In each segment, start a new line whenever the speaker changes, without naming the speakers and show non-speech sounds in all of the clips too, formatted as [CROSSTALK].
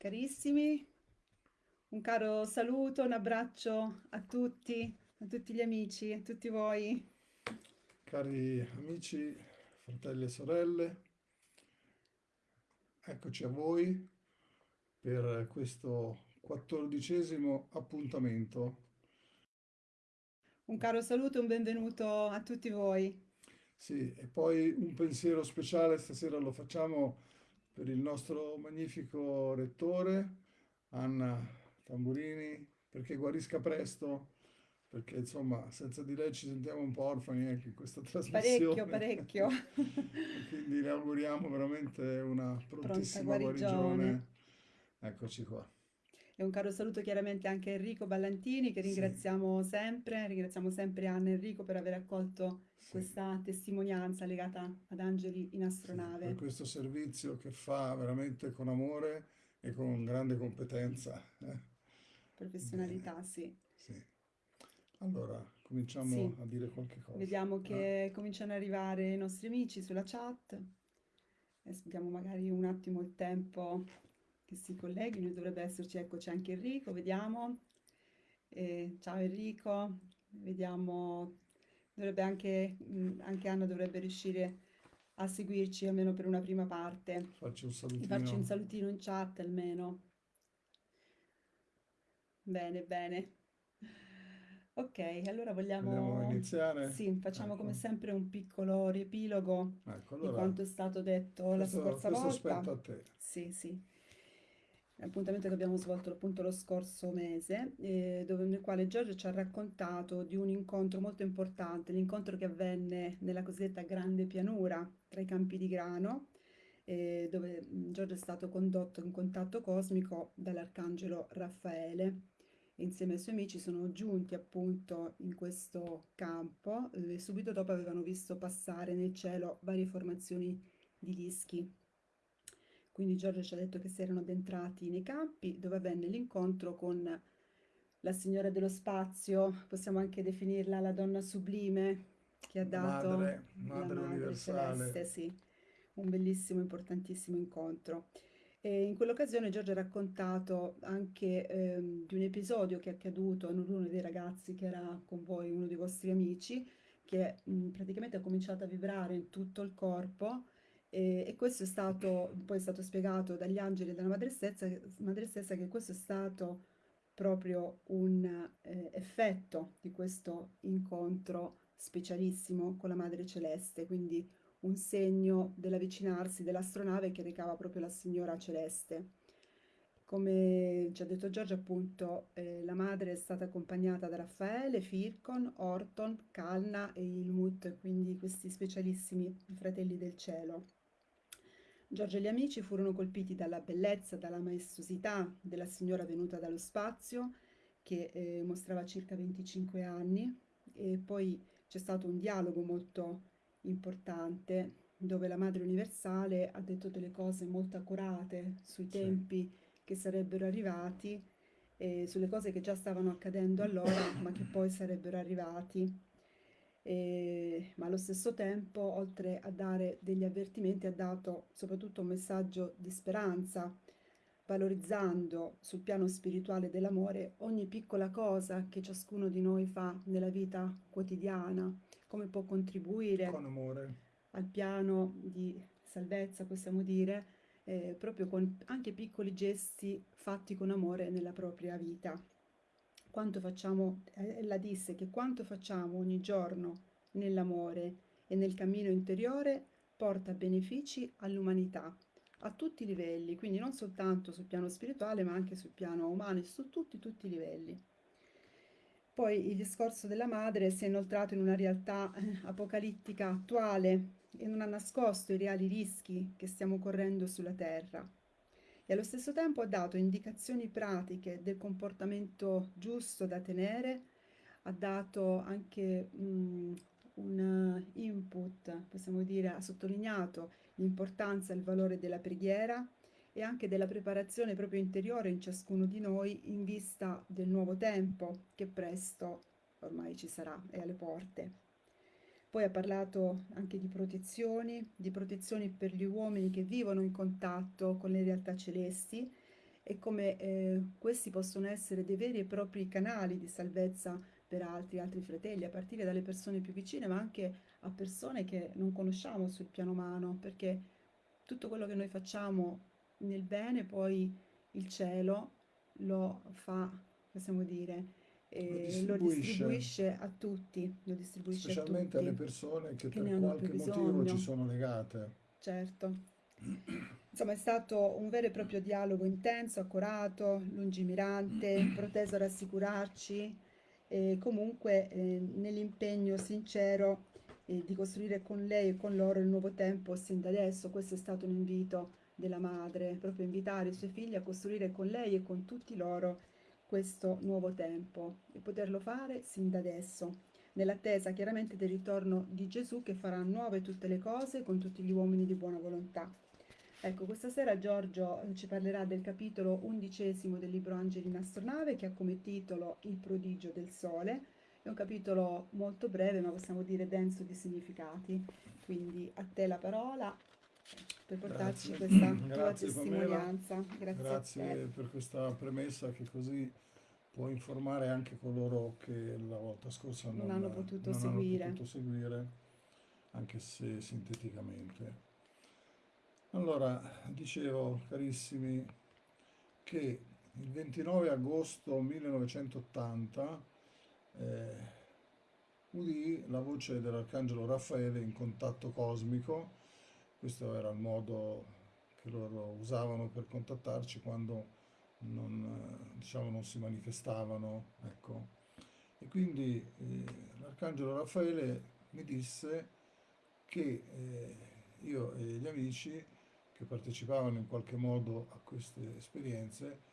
Carissimi, un caro saluto, un abbraccio a tutti, a tutti gli amici, a tutti voi.
Cari amici, fratelli e sorelle, eccoci a voi per questo quattordicesimo appuntamento.
Un caro saluto e un benvenuto a tutti voi.
Sì, e poi un pensiero speciale stasera lo facciamo per il nostro magnifico rettore, Anna Tamburini, perché guarisca presto, perché insomma senza di lei ci sentiamo un po' orfani anche in questa
Parecchio,
trasmissione.
parecchio. [LAUGHS]
Quindi le auguriamo veramente una prontissima
guarigione.
Eccoci qua.
E un caro saluto chiaramente anche a Enrico Ballantini, che
Sì,
ringraziamo sempre, ringraziamo sempre Anna e Enrico per aver accolto
sì,
questa testimonianza legata ad Angeli in
sì, per
astronave.
questo servizio che fa veramente con amore e con grande competenza. eh.
Professionalità, sì.
sì. Allora, cominciamo
Sì,
a dire qualche cosa.
vediamo
eh?
che cominciano ad arrivare i nostri amici sulla chat. Adesso diamo magari un attimo il tempo che si colleghino, dovrebbe esserci, ecco c'è anche Enrico, vediamo. Eh, ciao Enrico, vediamo, dovrebbe anche, mm, anche Anna dovrebbe riuscire a seguirci almeno per una prima parte.
Faccio un
E farci un
salutino.
salutino in chat almeno. Bene, bene. Ok, allora
Vogliamo
vogliamo...
iniziare?
Sì, facciamo come
Ecco,
sempre un piccolo riepilogo
ecco,
di
allora
quanto è stato detto la
questo,
scorsa
questo
volta.
spetta a te.
Sì, sì. L'appuntamento che abbiamo svolto appunto lo scorso mese, eh, dove, nel quale Giorgio ci ha raccontato di un incontro molto importante, l'incontro che avvenne nella cosiddetta Grande Pianura tra i campi di grano, eh, dove mh, Giorgio è stato condotto in contatto cosmico dall'arcangelo Raffaele. Insieme ai suoi amici sono giunti appunto in questo campo eh, e subito dopo avevano visto passare nel cielo varie formazioni di dischi. Quindi Giorgio ci ha detto che si erano addentrati nei campi dove avvenne l'incontro con la signora dello spazio, possiamo anche definirla la donna sublime che ha dato
madre,
la
madre
madre celeste,
universale.
sì, un bellissimo, importantissimo incontro. E in quell'occasione Giorgio ha raccontato anche ehm, di un episodio che è accaduto a uno dei ragazzi che era con voi, uno dei vostri amici, che mh, praticamente ha cominciato a vibrare in tutto il corpo e, e questo è stato, poi è stato spiegato dagli angeli e dalla madre stessa, madre stessa che questo è stato proprio un eh, effetto di questo incontro specialissimo con la Madre Celeste, quindi un segno dell'avvicinarsi dell'astronave che recava proprio la Signora Celeste. Come ci ha detto Giorgio, appunto, eh, la madre è stata accompagnata da Raffaele, Fircon, Orton, Calna e Ilmut, quindi questi specialissimi fratelli del cielo. Giorgio e gli amici furono colpiti dalla bellezza, dalla maestosità della signora venuta dallo spazio, che eh, mostrava circa 25 anni, e poi c'è stato un dialogo molto importante dove la Madre Universale ha detto delle cose molto accurate sui
Sì,
tempi che sarebbero arrivati e sulle cose che già stavano accadendo allora, ma che poi sarebbero arrivati. E- ma allo stesso tempo, oltre a dare degli avvertimenti, ha dato soprattutto un messaggio di speranza, valorizzando sul piano spirituale dell'amore ogni piccola cosa che ciascuno di noi fa nella vita quotidiana, come può contribuire
con amore.
al piano di salvezza, possiamo dire, eh, proprio con anche piccoli gesti fatti con amore nella propria vita. Quanto facciamo, eh, ella disse che quanto facciamo ogni giorno nell'amore e nel cammino interiore porta benefici all'umanità a tutti i livelli, quindi non soltanto sul piano spirituale, ma anche sul piano umano e su tutti, tutti i livelli. Poi il discorso della madre si è inoltrato in una realtà eh, apocalittica attuale e non ha nascosto i reali rischi che stiamo correndo sulla Terra. E allo stesso tempo ha dato indicazioni pratiche del comportamento giusto da tenere, ha dato anche mm, un input, possiamo dire, ha sottolineato l'importanza e il valore della preghiera e anche della preparazione proprio interiore in ciascuno di noi in vista del nuovo tempo che presto ormai ci sarà, è alle porte. Poi ha parlato anche di protezioni, di protezioni per gli uomini che vivono in contatto con le realtà celesti e come eh, questi possono essere dei veri e propri canali di salvezza per altri, altri fratelli, a partire dalle persone più vicine, ma anche a persone che non conosciamo sul piano umano, perché tutto quello che noi facciamo nel bene, poi il cielo lo fa, possiamo dire, eh, lo
distribuisce,
distribuisce a tutti, lo distribuisce a
specialmente alle
tutti
persone che
che
per qualche motivo ci sono legate.
certo. Insomma, è stato un vero e proprio dialogo intenso, accorato, lungimirante, [CLEARS THROAT] proteso a rassicurarci e comunque eh, nell'impegno sincero eh, di costruire con lei e con loro il nuovo tempo sin da adesso. Questo è stato un invito della madre, proprio invitare i suoi figli a costruire con lei e con tutti loro questo nuovo tempo e poterlo fare sin da adesso, nell'attesa chiaramente del ritorno di Gesù che farà nuove tutte le cose con tutti gli uomini di buona volontà. Ecco, questa sera Giorgio eh, ci parlerà del capitolo undicesimo del libro Angeli in astronave che ha come titolo Il prodigio del sole. È un capitolo molto breve, ma possiamo dire denso di significati. Quindi a te la parola per portarci
Grazie,
questa [CLEARS THROAT] tua
grazie Pamela,
testimonianza. Grazie
grazie per questa premessa che così può informare anche coloro che la volta scorsa
Non
non,
hanno potuto
non hanno
seguire.
potuto seguire, anche se sinteticamente. Allora, dicevo, carissimi, che il 29 agosto 1980 eh, udì la voce dell'arcangelo Raffaele in contatto cosmico. Questo era il modo che loro usavano per contattarci quando non, eh, diciamo, non si manifestavano, ecco. E quindi eh, l'arcangelo Raffaele mi disse che eh, io e gli amici che partecipavano in qualche modo a queste esperienze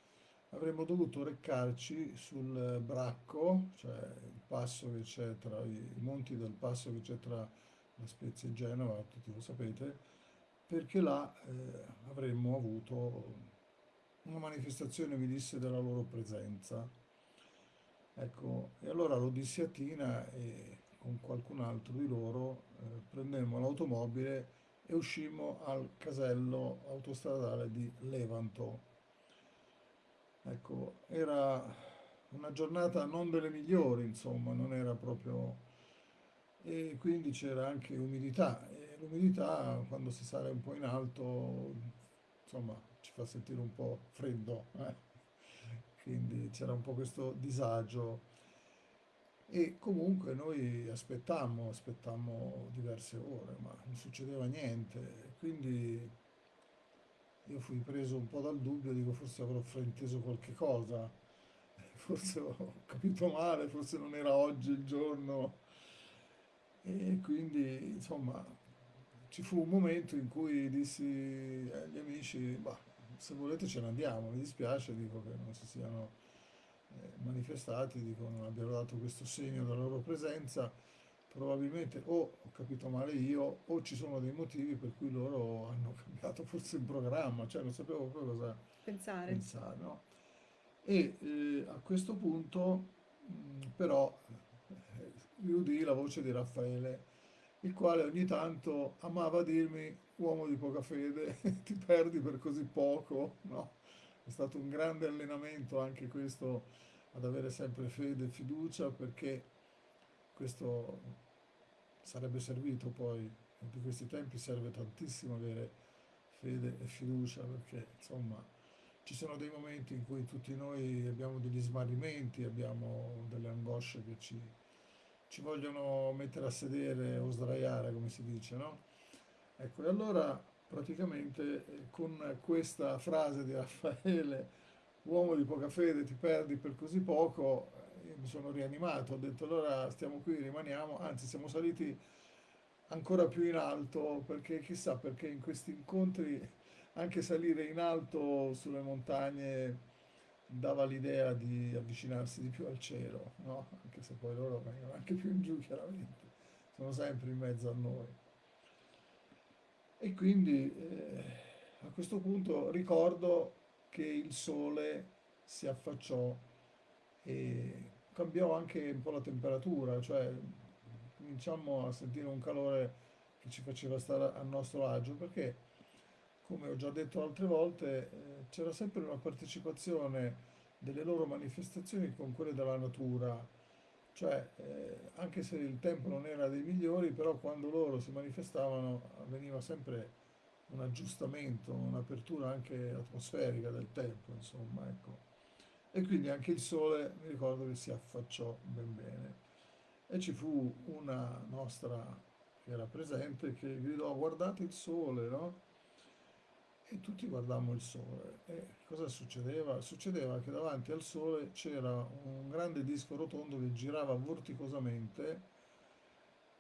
avremmo dovuto recarci sul Bracco, cioè il passo che c'è tra i monti del passo che c'è tra La Spezia e Genova, tutti lo sapete, perché là eh, avremmo avuto una manifestazione, mi disse, della loro presenza. Ecco, e allora lo dissi a Tina e con qualcun altro di loro eh, prendemmo l'automobile e uscimmo al casello autostradale di Levanto. Ecco, era una giornata non delle migliori, insomma, non era proprio... E quindi c'era anche umidità l'umidità quando si sale un po' in alto, insomma, ci fa sentire un po' freddo, eh. Quindi c'era un po' questo disagio e comunque noi aspettammo, aspettammo diverse ore, ma non succedeva niente. Quindi io fui preso un po' dal dubbio, dico forse avrò frainteso qualche cosa, [LAUGHS] forse ho capito male, forse non era oggi il giorno. E quindi, insomma, ci fu un momento in cui dissi agli amici, bah, se volete ce ne andiamo, mi dispiace, dico che non si siano eh, manifestati, dico non abbiano dato questo segno della loro presenza, probabilmente o ho capito male io o ci sono dei motivi per cui loro hanno [LAUGHS] cambiato forse il programma, cioè non sapevo proprio cosa
Pensare.
pensare, no? E eh, a questo punto mh, però eh, udii la voce di Raffaele, il quale ogni tanto amava dirmi, uomo di poca fede, [LAUGHS] ti perdi per così poco, no? È stato un grande allenamento anche questo ad avere sempre fede e fiducia perché questo sarebbe servito poi, in questi tempi serve tantissimo avere fede e fiducia perché insomma ci sono dei momenti in cui tutti noi abbiamo degli smarrimenti, abbiamo delle angosce che ci, ci vogliono mettere a sedere o sdraiare, come si dice, no? Ecco, e allora praticamente eh, con questa frase di Raffaele, uomo di poca fede, ti perdi per così poco, eh, io mi sono rianimato, ho detto allora stiamo qui, rimaniamo, anzi siamo saliti ancora più in alto perché chissà perché in questi incontri anche salire in alto sulle montagne dava l'idea di avvicinarsi di più al cielo, no? Anche se poi loro vengono anche più in giù chiaramente, sono sempre in mezzo a noi. E quindi eh, a questo punto ricordo che il sole si affacciò e cambiò anche un po' la temperatura, cioè cominciamo a sentire un calore che ci faceva stare a nostro agio perché come ho già detto altre volte, eh, c'era sempre una partecipazione delle loro manifestazioni con quelle della natura, cioè eh, anche se il tempo non era dei migliori, però quando loro si manifestavano avveniva sempre un aggiustamento, un'apertura anche atmosferica del tempo, insomma, ecco. E quindi anche il sole mi ricordo che si affacciò ben bene. E ci fu una nostra che era presente che gridò guardate il sole, no? E tutti guardammo il sole. E cosa succedeva? Succedeva che davanti al sole c'era un grande disco rotondo che girava vorticosamente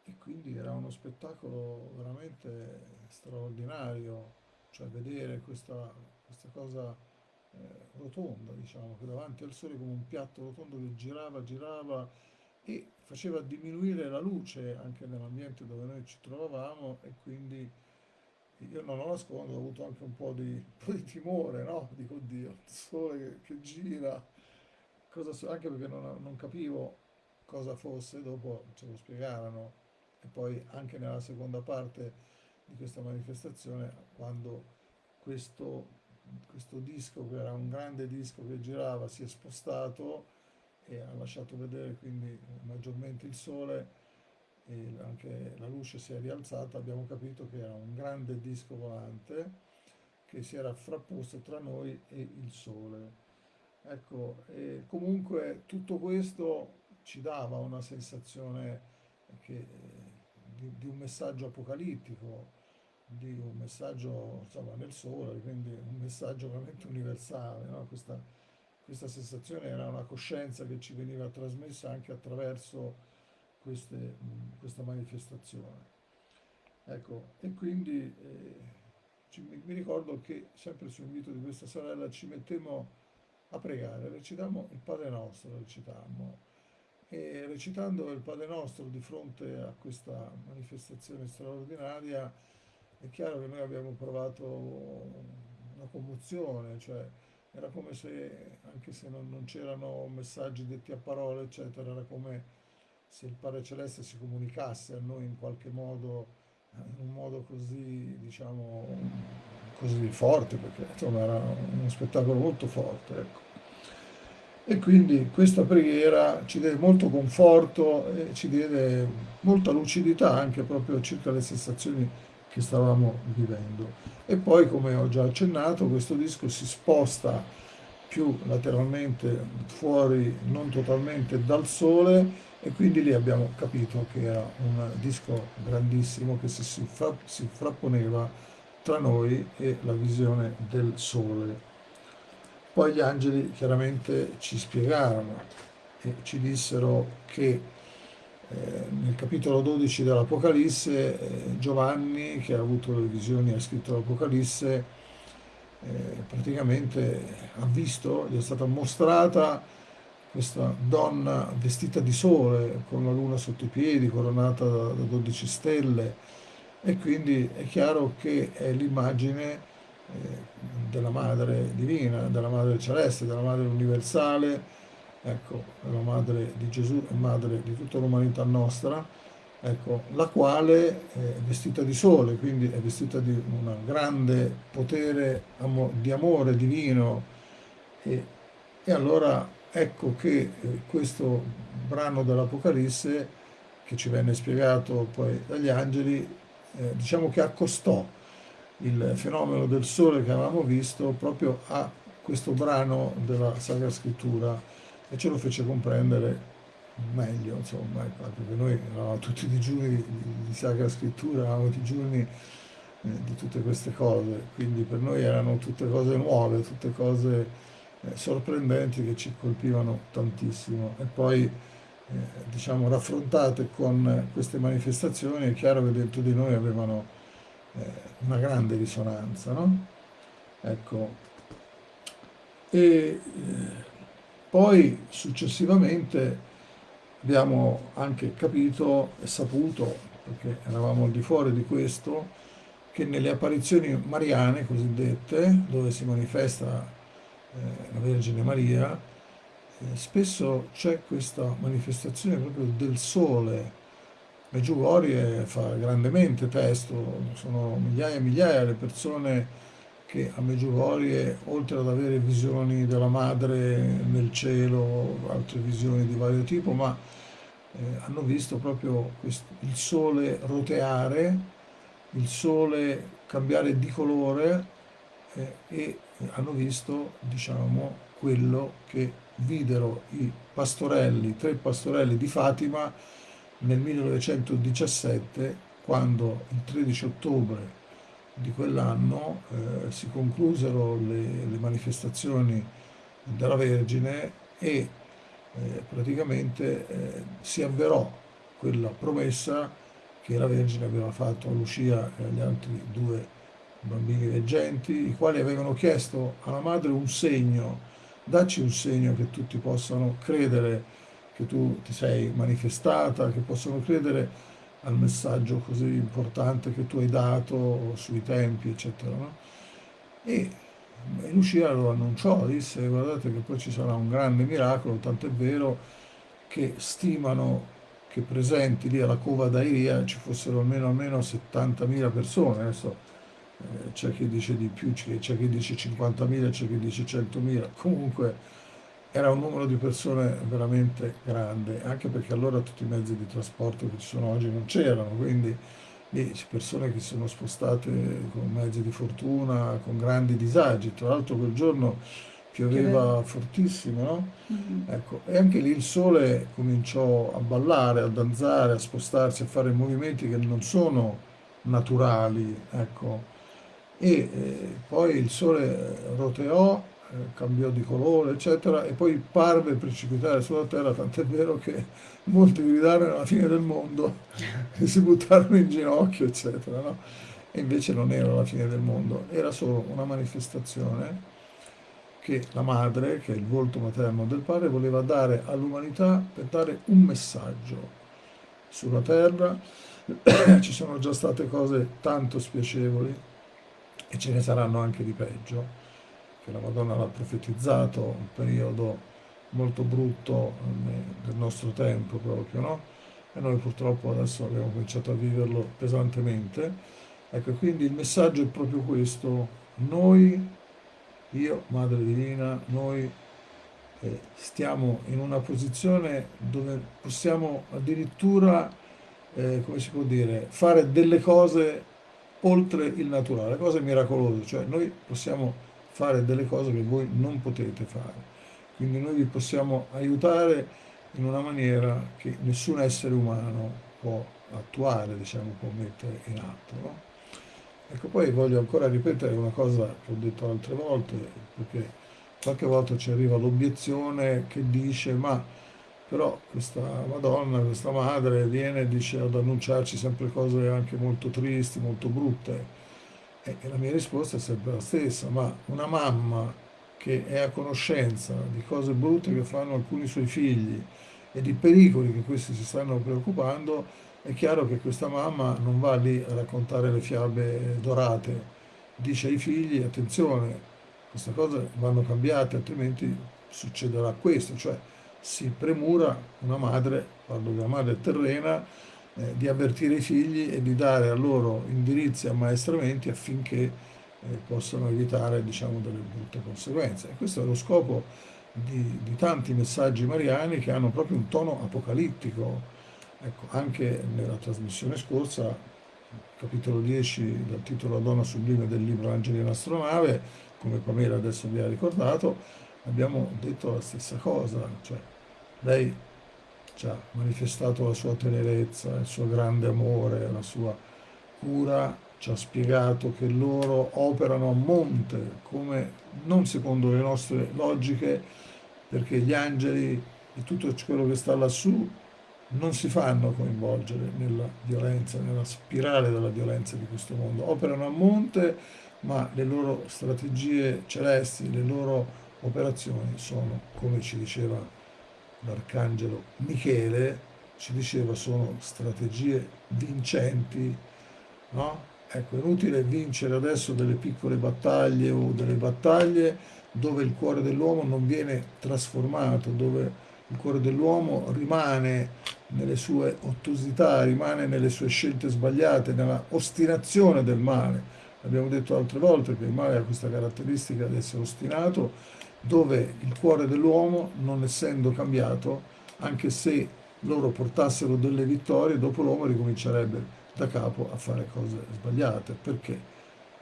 e quindi era uno spettacolo veramente straordinario, cioè vedere questa, questa cosa eh, rotonda, diciamo, che davanti al sole come un piatto rotondo che girava, girava e faceva diminuire la luce anche nell'ambiente dove noi ci trovavamo e quindi io non lo nascondo, ho avuto anche un po' di, un po' di timore, no? Dico, oddio, il sole che, che gira, cosa, anche perché non, non capivo cosa fosse, dopo ce lo spiegarono e poi anche nella seconda parte di questa manifestazione quando questo, questo disco che era un grande disco che girava si è spostato e ha lasciato vedere quindi maggiormente il sole e anche la luce si è rialzata abbiamo capito che era un grande disco volante che si era frapposto tra noi e il sole ecco comunque tutto questo ci dava una sensazione che di, di un messaggio apocalittico, di un messaggio insomma, nel sole, quindi un messaggio veramente universale. No? Questa, questa sensazione era una coscienza che ci veniva trasmessa anche attraverso queste, questa manifestazione. Ecco, e quindi eh, ci, mi ricordo che sempre su invito di questa sorella ci mettemmo a pregare, recitammo il Padre Nostro, recitammo, e recitando il Padre Nostro di fronte a questa manifestazione straordinaria è chiaro che noi abbiamo provato una commozione, cioè era come se, anche se non, non c'erano messaggi detti a parole, eccetera, era come se il Padre Celeste si comunicasse a noi in qualche modo, in un modo così, diciamo, così forte, perché insomma era uno spettacolo molto forte. Ecco. E quindi questa preghiera ci deve molto conforto e ci diede molta lucidità anche proprio circa le sensazioni che stavamo vivendo. E poi, come ho già accennato, questo disco si sposta più lateralmente fuori, non totalmente dal sole, e quindi lì abbiamo capito che era un disco grandissimo che si, fra, si frapponeva tra noi e la visione del sole. Poi gli angeli chiaramente ci spiegarono e ci dissero che eh, nel capitolo 12 dell'Apocalisse eh, Giovanni, che ha avuto le visioni e ha scritto l'Apocalisse, eh, praticamente ha visto, gli è stata mostrata questa donna vestita di sole, con la luna sotto i piedi, coronata da, da 12 stelle, e quindi è chiaro che è l'immagine eh, della Madre Divina, della Madre Celeste, della Madre Universale, ecco, la Madre di Gesù e Madre di tutta l'umanità nostra, ecco, la quale è vestita di sole, quindi è vestita di un grande potere di amore divino. E, e allora ecco che eh, questo brano dell'Apocalisse che ci venne spiegato poi dagli angeli, eh, diciamo che accostò il fenomeno del sole che avevamo visto proprio a questo brano della Sacra Scrittura e ce lo fece comprendere meglio, insomma, ecco, perché noi eravamo tutti digiuni di, Sacra Scrittura, eravamo digiuni eh, di tutte queste cose, quindi per noi erano tutte cose nuove, tutte cose sorprendenti che ci colpivano tantissimo e poi eh, diciamo raffrontate con queste manifestazioni è chiaro che dentro di noi avevano eh, una grande risonanza, no? Ecco. E eh, poi successivamente abbiamo anche capito e saputo, perché eravamo al di fuori di questo, che nelle apparizioni mariane cosiddette, dove si manifesta eh, la Vergine Maria, eh, spesso c'è questa manifestazione proprio del sole. Meggiugorie fa grandemente testo, sono migliaia e migliaia le persone che a Meggiugorie, oltre ad avere visioni della madre nel cielo, altre visioni di vario tipo, ma eh, hanno visto proprio questo, il sole roteare, il sole cambiare di colore eh, e hanno visto, diciamo, quello che videro i pastorelli, tre pastorelli di Fatima nel 1917, quando il 13 ottobre di quell'anno eh, si conclusero le, le, manifestazioni della Vergine e eh, praticamente eh, si avverò quella promessa che la Vergine aveva fatto a Lucia e agli altri due bambini veggenti, i quali avevano chiesto alla madre un segno, dacci un segno che tutti possano credere che tu ti sei manifestata, che possano credere al messaggio così importante che tu hai dato sui tempi, eccetera. No? E Lucia lo annunciò, disse guardate che poi ci sarà un grande miracolo, tant'è vero che stimano che presenti lì alla cova d'Airia ci fossero almeno, almeno 70.000 persone, adesso eh, c'è chi dice di più, c'è chi dice 50.000, c'è chi dice 100.000, comunque era un numero di persone veramente grande, anche perché allora tutti i mezzi di trasporto che ci sono oggi non c'erano, quindi lì persone che si sono spostate con mezzi di fortuna, con grandi disagi. Tra l'altro quel giorno pioveva fortissimo, no? Mm-hmm. Ecco, e anche lì il sole cominciò a ballare, a danzare, a spostarsi, a fare movimenti che non sono naturali, ecco. E eh, poi il sole roteò eh, cambiò di colore, eccetera, e poi parve precipitare sulla terra, tant'è vero che molti gridarono alla fine del mondo e [LAUGHS] si buttarono in ginocchio, eccetera. No? E invece non era la fine del mondo, era solo una manifestazione che la madre, che è il volto materno del padre, voleva dare all'umanità per dare un messaggio sulla terra. [CLEARS THROAT] Ci sono già state cose tanto spiacevoli e ce ne saranno anche di peggio che la Madonna l'ha profetizzato, un periodo molto brutto del nostro tempo proprio, no? E noi purtroppo adesso abbiamo cominciato a viverlo pesantemente. Ecco, quindi il messaggio è proprio questo. Noi, io, Madre Divina, noi eh, stiamo in una posizione dove possiamo addirittura, eh, come si può dire, fare delle cose oltre il naturale, cose miracolose, cioè noi possiamo fare delle cose che voi non potete fare. Quindi noi vi possiamo aiutare in una maniera che nessun essere umano può attuare, diciamo, può mettere in atto. No? Ecco, poi voglio ancora ripetere una cosa che ho detto altre volte, perché qualche volta ci arriva l'obiezione che dice ma però questa Madonna, questa madre viene e dice ad annunciarci sempre cose anche molto tristi, molto brutte. E la mia risposta è sempre la stessa, ma una mamma che è a conoscenza di cose brutte che fanno alcuni suoi figli e di pericoli che questi si stanno preoccupando, è chiaro che questa mamma non va lì a raccontare le fiabe dorate, dice ai figli attenzione, queste cose vanno cambiate, altrimenti succederà questo, cioè si premura una madre, parlo una madre terrena, eh, di avvertire i figli e di dare a loro indirizzi e ammaestramenti affinché eh, possano evitare diciamo, delle brutte conseguenze. E questo è lo scopo di, di, tanti messaggi mariani che hanno proprio un tono apocalittico. Ecco, anche nella trasmissione scorsa, capitolo 10 dal titolo La donna sublime del libro Angeli in astronave, come Pamela adesso vi ha ricordato, abbiamo detto la stessa cosa, cioè lei ci ha manifestato la sua tenerezza, il suo grande amore, la sua cura, ci ha spiegato che loro operano a monte, come non secondo le nostre logiche, perché gli angeli e tutto quello che sta lassù non si fanno coinvolgere nella violenza, nella spirale della violenza di questo mondo. Operano a monte, ma le loro strategie celesti, le loro operazioni sono, come ci diceva l'arcangelo Michele ci diceva sono strategie vincenti, no? Ecco, è inutile vincere adesso delle piccole battaglie o delle battaglie dove il cuore dell'uomo non viene trasformato, dove il cuore dell'uomo rimane nelle sue ottusità, rimane nelle sue scelte sbagliate, nella ostinazione del male. Abbiamo detto altre volte che il male ha questa caratteristica di essere ostinato, dove il cuore dell'uomo, non essendo cambiato, anche se loro portassero delle vittorie, dopo l'uomo ricomincerebbe da capo a fare cose sbagliate. Perché?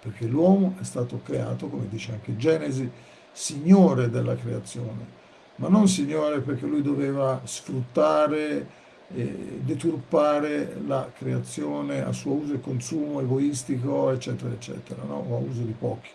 Perché l'uomo è stato creato, come dice anche Genesi, signore della creazione, ma non signore perché lui doveva sfruttare deturpare la creazione a suo uso e consumo egoistico, eccetera, eccetera, no? o a uso di pochi,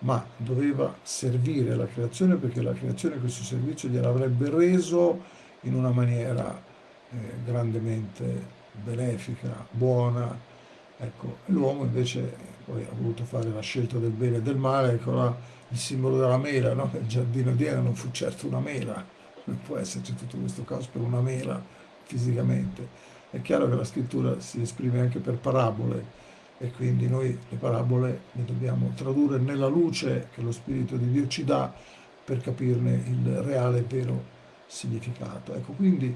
ma doveva servire la creazione perché la creazione questo servizio gliel'avrebbe reso in una maniera eh, grandemente benefica, buona. Ecco, l'uomo invece poi ha voluto fare la scelta del bene e del male, ecco là il simbolo della mela, no? il giardino di Eden non fu certo una mela, non può esserci tutto questo caos per una mela fisicamente. È chiaro che la scrittura si esprime anche per parabole e quindi noi le parabole le dobbiamo tradurre nella luce che lo Spirito di Dio ci dà per capirne il reale e vero significato. Ecco, quindi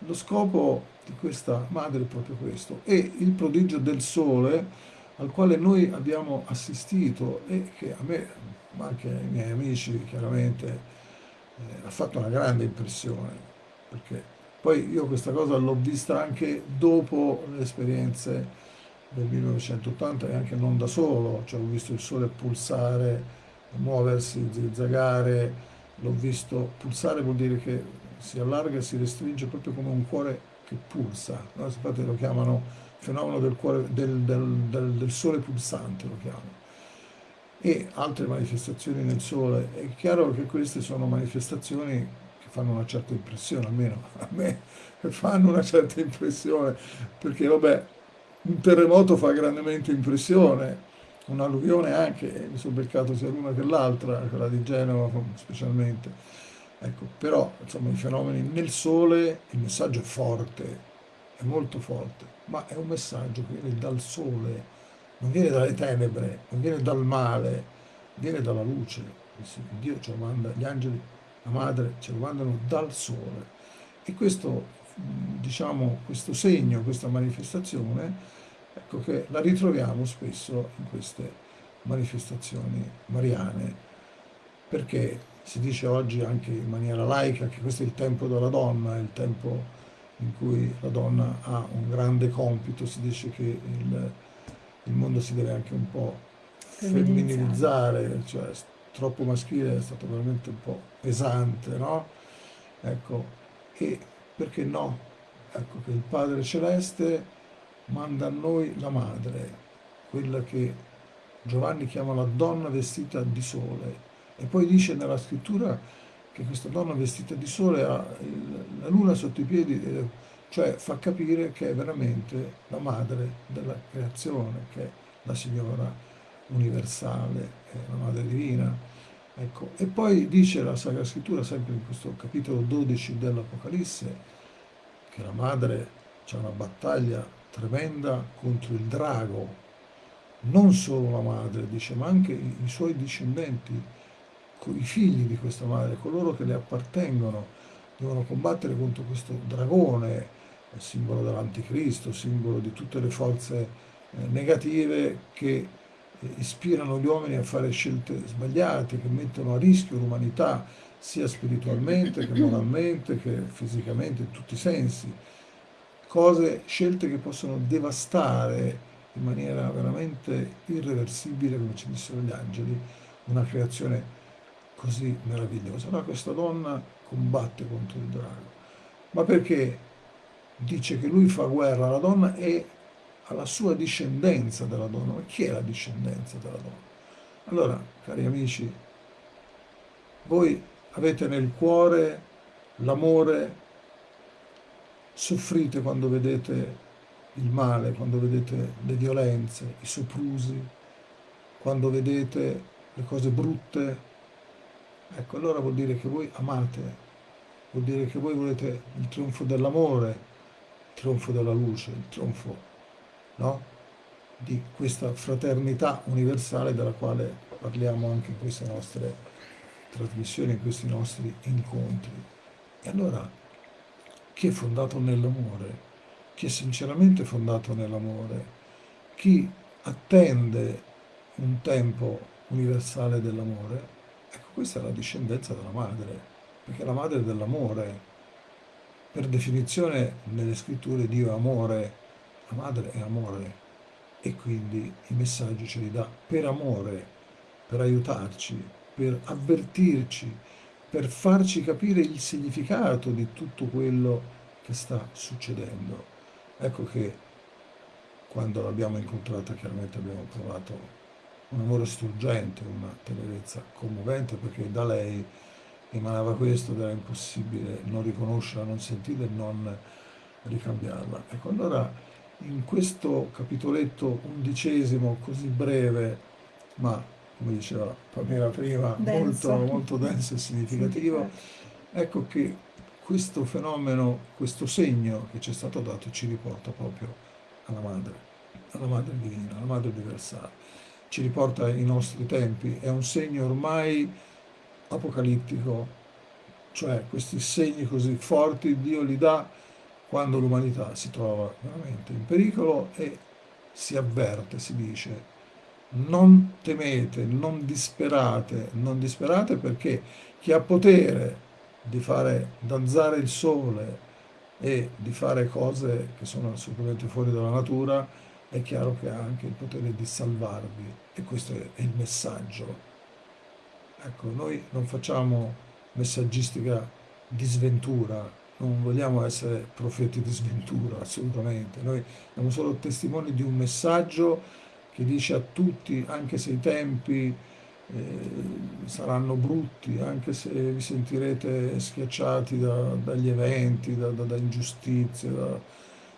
lo scopo di questa madre è proprio questo. E il prodigio del sole al quale noi abbiamo assistito e che a me, ma anche ai miei amici chiaramente, eh, ha fatto una grande impressione, perché poi io questa cosa l'ho vista anche dopo le esperienze del 1980 e anche non da solo, cioè ho visto il sole pulsare, muoversi, zigzagare, l'ho visto pulsare vuol dire che si allarga e si restringe proprio come un cuore che pulsa, no? infatti lo chiamano fenomeno del, cuore, del, del, del, sole pulsante, lo chiamano e altre manifestazioni nel sole. È chiaro che queste sono manifestazioni che fanno una certa impressione, almeno a me [LAUGHS] fanno una certa impressione, perché vabbè, un terremoto fa grandemente impressione, un'alluvione anche, mi sono beccato sia l'una che l'altra, quella di Genova specialmente. Ecco, però insomma i fenomeni nel sole, il messaggio è forte, è molto forte, ma è un messaggio che viene dal sole, non viene dalle tenebre, non viene dal male, viene dalla luce. Dio lo manda, gli angeli, la madre ce lo mandano dal sole. E questo, diciamo, questo segno, questa manifestazione, ecco che la ritroviamo spesso in queste manifestazioni mariane, perché si dice oggi anche in maniera laica che questo è il tempo della donna, è il tempo in cui la donna ha un grande compito, si dice che il, il mondo si deve anche un po' femminilizzare, cioè troppo maschile è stato veramente un po' pesante, no? Ecco, e perché no? Ecco che il Padre Celeste manda a noi la madre, quella che Giovanni chiama la donna vestita di sole, e poi dice nella scrittura che questa donna vestita di sole ha la luna sotto i piedi, cioè fa capire che è veramente la madre della creazione, che è la signora universale, la madre divina. Ecco. E poi dice la Sacra Scrittura, sempre in questo capitolo 12 dell'Apocalisse, che la madre c'è una battaglia tremenda contro il drago, non solo la madre, dice, ma anche i, suoi discendenti, i figli di questa madre, coloro che le appartengono, devono combattere contro questo dragone, simbolo dell'anticristo, simbolo di tutte le forze eh, negative che eh, ispirano gli uomini a fare scelte sbagliate, che mettono a rischio l'umanità sia spiritualmente che moralmente che fisicamente in tutti i sensi. Cose, scelte che possono devastare in maniera veramente irreversibile, come ci dissero gli angeli, una creazione così meravigliosa. Ma questa donna combatte contro il drago. Ma perché dice che lui fa guerra alla donna e alla sua discendenza della donna? Ma chi è la discendenza della donna? Allora, cari amici, voi avete nel cuore l'amore, soffrite quando vedete il male, quando vedete le violenze, i soprusi, quando vedete le cose brutte, Ecco, allora vuol dire che voi amate, vuol dire che voi volete il trionfo dell'amore, il trionfo della luce, il trionfo no? di questa fraternità universale della quale parliamo anche in queste nostre trasmissioni, in questi nostri incontri. E allora chi è fondato nell'amore, chi è sinceramente fondato nell'amore, chi attende un tempo universale dell'amore, ecco questa è la discendenza della madre, perché la madre dell'amore. Per definizione nelle scritture Dio è amore, la madre è amore e quindi i messaggi ce li dà per amore, per aiutarci, per avvertirci, per farci capire il significato di tutto quello che sta succedendo. Ecco che quando l'abbiamo incontrata chiaramente abbiamo provato un amore struggente, una tenerezza commovente perché da lei emanava questo ed era impossibile non riconoscerla, non sentirla e non ricambiarla. Ecco, allora in questo capitoletto undicesimo, così breve, ma come diceva Pamela prima,
Denso.
molto, molto denso e significativo, ecco che questo fenomeno, questo segno che ci è stato dato ci riporta proprio alla madre, alla madre divina, alla madre universale. Ci riporta ai nostri tempi, è un segno ormai apocalittico, cioè questi segni così forti Dio li dà quando l'umanità si trova veramente in pericolo e si avverte, si dice, non temete, non disperate, non disperate perché chi ha potere di fare danzare il sole e di fare cose che sono assolutamente fuori dalla natura, è chiaro che ha anche il potere di salvarvi e questo è il messaggio. Ecco, noi non facciamo messaggistica di sventura, non vogliamo essere profeti di sventura, assolutamente. Noi siamo solo testimoni di un messaggio che dice a tutti, anche se i tempi eh, saranno brutti, anche se vi sentirete schiacciati da, dagli eventi, da, da, da ingiustizie, da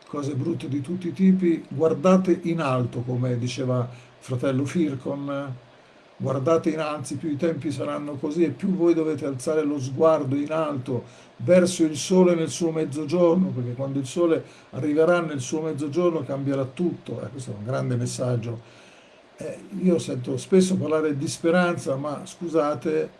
cose brutte di tutti i tipi, guardate in alto, come diceva fratello Fircon, guardate innanzi, più i tempi saranno così e più voi dovete alzare lo sguardo in alto verso il sole nel suo mezzogiorno, perché quando il sole arriverà nel suo mezzogiorno cambierà tutto. Eh, questo è un grande messaggio eh, io sento spesso parlare di speranza, ma scusate,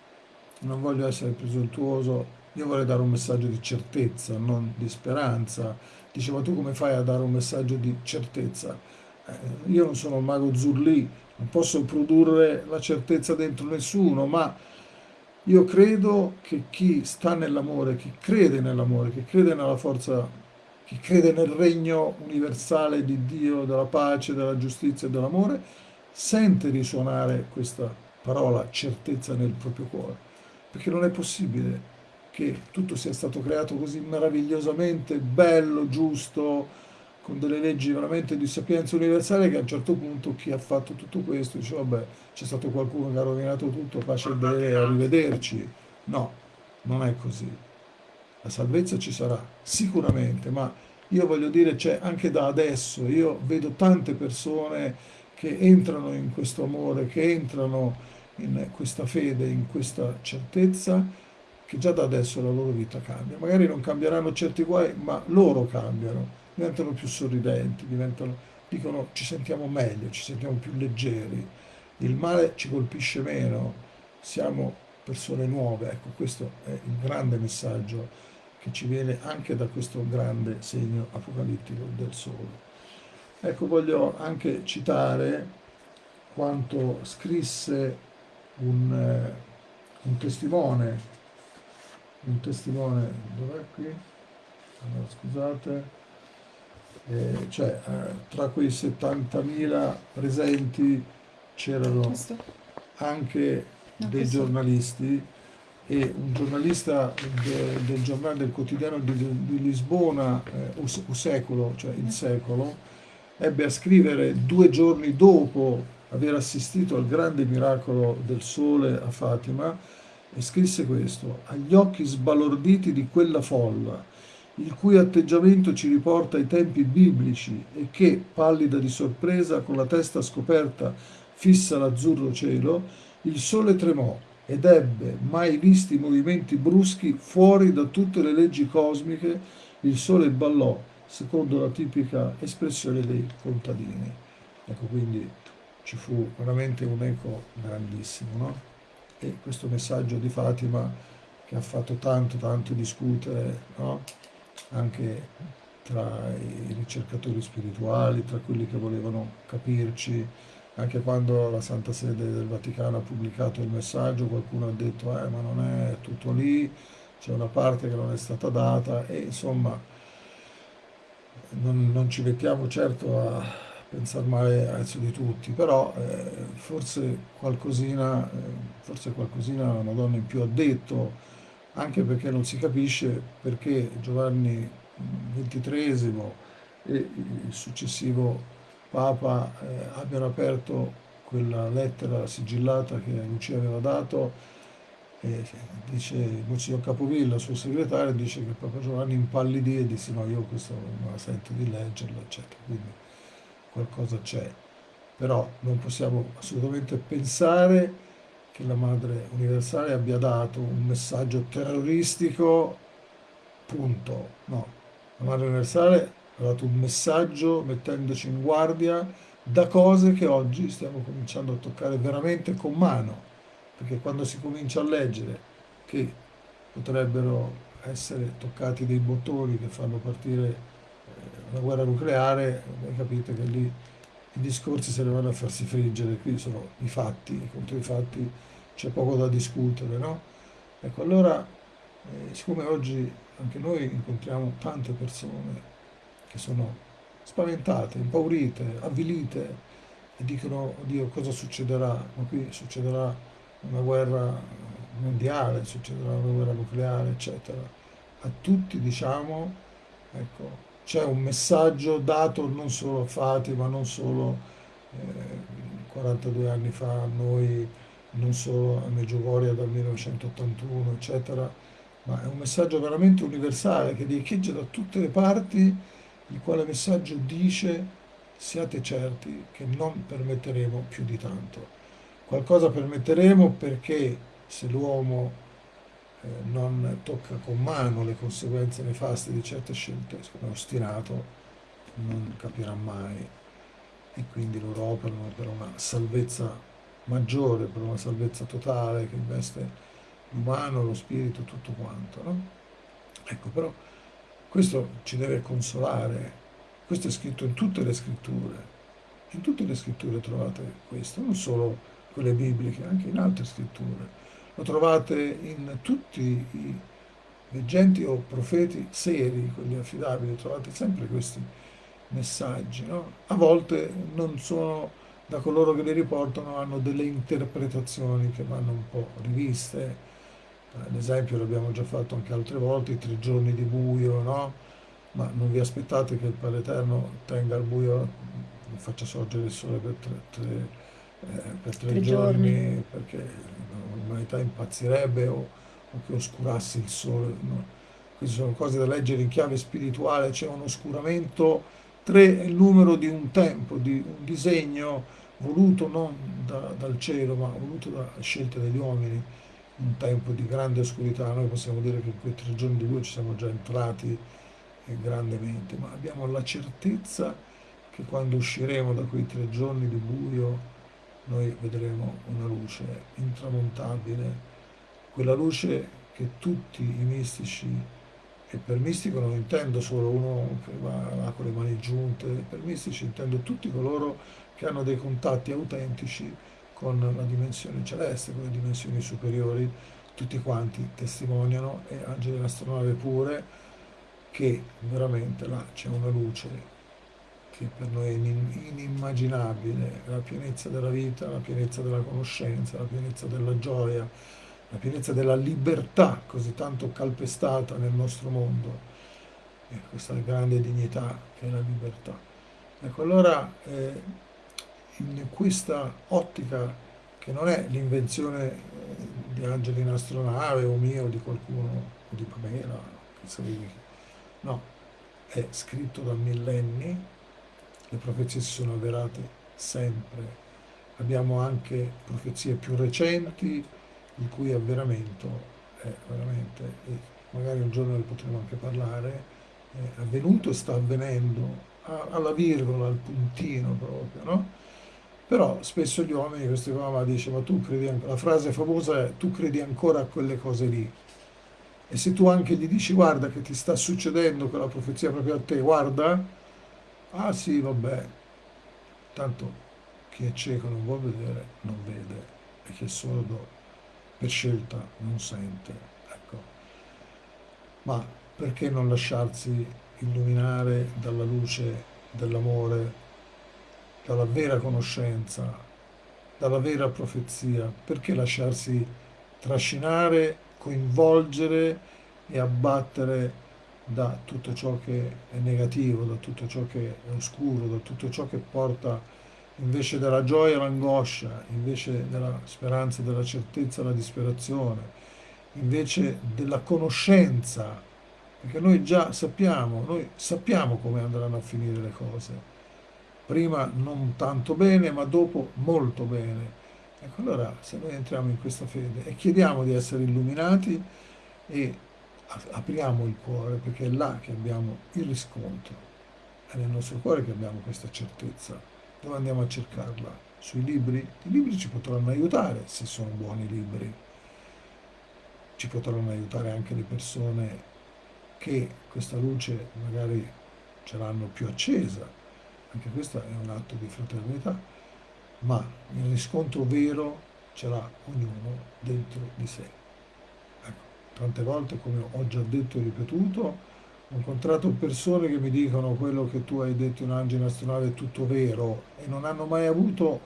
non voglio essere presuntuoso, io vorrei dare un messaggio di certezza, non di speranza. Diceva tu come fai a dare un messaggio di certezza? Eh, io non sono un mago Zurlì, non posso produrre la certezza dentro nessuno, ma io credo che chi sta nell'amore, chi crede nell'amore, chi crede nella forza, chi crede nel regno universale di Dio, della pace, della giustizia e dell'amore, sente risuonare questa parola certezza nel proprio cuore, perché non è possibile che tutto sia stato creato così meravigliosamente bello, giusto, con delle leggi veramente di sapienza universale che a un certo punto chi ha fatto tutto questo dice vabbè c'è stato qualcuno che ha rovinato tutto, pace e bene, arrivederci. No, non è così. La salvezza ci sarà sicuramente, ma io voglio dire c'è anche da adesso, io vedo tante persone che entrano in questo amore, che entrano in questa fede, in questa certezza, che già da adesso la loro vita cambia. Magari non cambieranno certi guai, ma loro cambiano, diventano più sorridenti, diventano, dicono ci sentiamo meglio, ci sentiamo più leggeri, il male ci colpisce meno, siamo persone nuove. Ecco, questo è il grande messaggio che ci viene anche da questo grande segno apocalittico del sole. Ecco, voglio anche citare quanto scrisse un, eh, un testimone, un testimone, dov'è qui? Allora, scusate, eh, cioè eh, tra quei 70.000 presenti c'erano anche dei giornalisti e un giornalista de, del giornale del quotidiano di, di Lisbona, eh, un secolo, cioè il secolo, ebbe a scrivere due giorni dopo aver assistito al grande miracolo del sole a Fatima e scrisse questo, agli occhi sbalorditi di quella folla, il cui atteggiamento ci riporta ai tempi biblici e che, pallida di sorpresa, con la testa scoperta fissa l'azzurro cielo, il sole tremò ed ebbe mai visti movimenti bruschi fuori da tutte le leggi cosmiche, il sole ballò secondo la tipica espressione dei contadini. Ecco, quindi ci fu veramente un eco grandissimo, no? E questo messaggio di Fatima che ha fatto tanto, tanto discutere, no? Anche tra i ricercatori spirituali, tra quelli che volevano capirci, anche quando la Santa Sede del Vaticano ha pubblicato il messaggio, qualcuno ha detto, eh, ma non è tutto lì, c'è una parte che non è stata data. E insomma non, non ci mettiamo certo a pensare male adesso di tutti, però eh, forse qualcosina, eh, forse qualcosina la Madonna in più ha detto, anche perché non si capisce perché Giovanni XXIII e il successivo Papa eh, abbiano aperto quella lettera sigillata che Lucia aveva dato e dice Monsignor Capovilla, suo segretario, dice che Papa Giovanni impallidì e disse no, io questo non la sento di leggerlo, eccetera. Quindi qualcosa c'è. Però non possiamo assolutamente pensare che la Madre Universale abbia dato un messaggio terroristico, punto. No, la Madre Universale ha dato un messaggio mettendoci in guardia da cose che oggi stiamo cominciando a toccare veramente con mano, perché quando si comincia a leggere che potrebbero essere toccati dei bottoni che fanno partire eh, una guerra nucleare, capite che lì i discorsi se ne vanno a farsi friggere, qui sono i fatti, contro i fatti c'è poco da discutere, no? Ecco, allora, eh, siccome oggi anche noi incontriamo tante persone che sono spaventate, impaurite, avvilite e dicono, oddio, cosa succederà? Ma qui succederà una guerra mondiale, succederà una guerra nucleare, eccetera. A tutti diciamo, ecco, c'è un messaggio dato non solo a Fatima, non solo eh, 42 anni fa a noi, non solo a Meggiugoria dal 1981, eccetera, ma è un messaggio veramente universale che riecheggia da tutte le parti il quale messaggio dice siate certi che non permetteremo più di tanto. Qualcosa permetteremo perché se l'uomo eh, non tocca con mano le conseguenze nefaste di certe scelte, è ostinato, non capirà mai e quindi loro operano per una salvezza maggiore, per una salvezza totale che investe l'umano, lo spirito, tutto quanto. No? Ecco, però questo ci deve consolare, questo è scritto in tutte le scritture, in tutte le scritture trovate questo, non solo quelle bibliche, anche in altre scritture. Lo trovate in tutti i leggenti o profeti seri, quelli affidabili, trovate sempre questi messaggi. No? A volte non sono da coloro che li riportano, hanno delle interpretazioni che vanno un po' riviste, L'esempio l'abbiamo già fatto anche altre volte, i tre giorni di buio, no? Ma non vi aspettate che il Padre Eterno tenga il buio, faccia sorgere il sole per tre, tre, eh, per tre, tre giorni, giorni, perché l'umanità impazzirebbe o, o, che oscurasse il sole. No? Queste sono cose da leggere in chiave spirituale, c'è un oscuramento, tre è il numero di un tempo, di un disegno voluto non da, dal cielo, ma voluto da scelte degli uomini un tempo di grande oscurità, noi possiamo dire che in quei tre giorni di ci siamo già entrati grandemente, ma abbiamo la certezza che quando usciremo da quei tre giorni di buio noi vedremo una luce intramontabile, quella luce che tutti i mistici, e per mistico non intendo solo uno che va là con le mani giunte, per mistici intendo tutti coloro che hanno dei contatti autentici con la dimensione celeste, con le dimensioni superiori, tutti quanti testimoniano e angeli dell'astronave pure che veramente là c'è una luce che per noi è inimmaginabile, la pienezza della vita, la pienezza della conoscenza, la pienezza della gioia, la pienezza della libertà così tanto calpestata nel nostro mondo. E questa grande dignità che è la libertà. Ecco, allora eh, in questa ottica che non è l'invenzione eh, di Angeli in astronave o mia o di qualcuno o di Pamela, no, è scritto da millenni, le profezie si sono avverate sempre. Abbiamo anche profezie più recenti il cui avveramento è veramente, magari un giorno ne potremo anche parlare, è avvenuto e sta avvenendo alla virgola, al puntino proprio, no? Però spesso gli uomini, questo mamma dice, ma tu credi, la frase famosa è tu credi ancora a quelle cose lì. E se tu anche gli dici guarda che ti sta succedendo quella profezia proprio a te, guarda, ah sì, vabbè, tanto chi è cieco non vuol vedere, non vede, e chi è sordo per scelta non sente. Ecco. Ma perché non lasciarsi illuminare dalla luce dell'amore, dalla vera conoscenza, dalla vera profezia? Perché lasciarsi trascinare, coinvolgere e abbattere da tutto ciò che è negativo, da tutto ciò che è oscuro, da tutto ciò che porta invece della gioia l'angoscia, invece della speranza della certezza la disperazione, invece della conoscenza, perché noi già sappiamo, noi sappiamo come andranno a finire le cose. Prima non tanto bene, ma dopo molto bene. Ecco, allora se noi entriamo in questa fede e chiediamo di essere illuminati e apriamo il cuore, perché è là che abbiamo il riscontro, è nel nostro cuore che abbiamo questa certezza. Dove andiamo a cercarla? Sui libri? I libri ci potranno aiutare se sono buoni libri. Ci potranno aiutare anche le persone che questa luce magari ce l'hanno più accesa. Anche questo è un atto di fraternità, ma il riscontro vero ce l'ha ognuno dentro di sé. Ecco, tante volte, come ho già detto e ripetuto, ho incontrato persone che mi dicono quello che tu hai detto in angelo astronale è tutto vero e non hanno mai avuto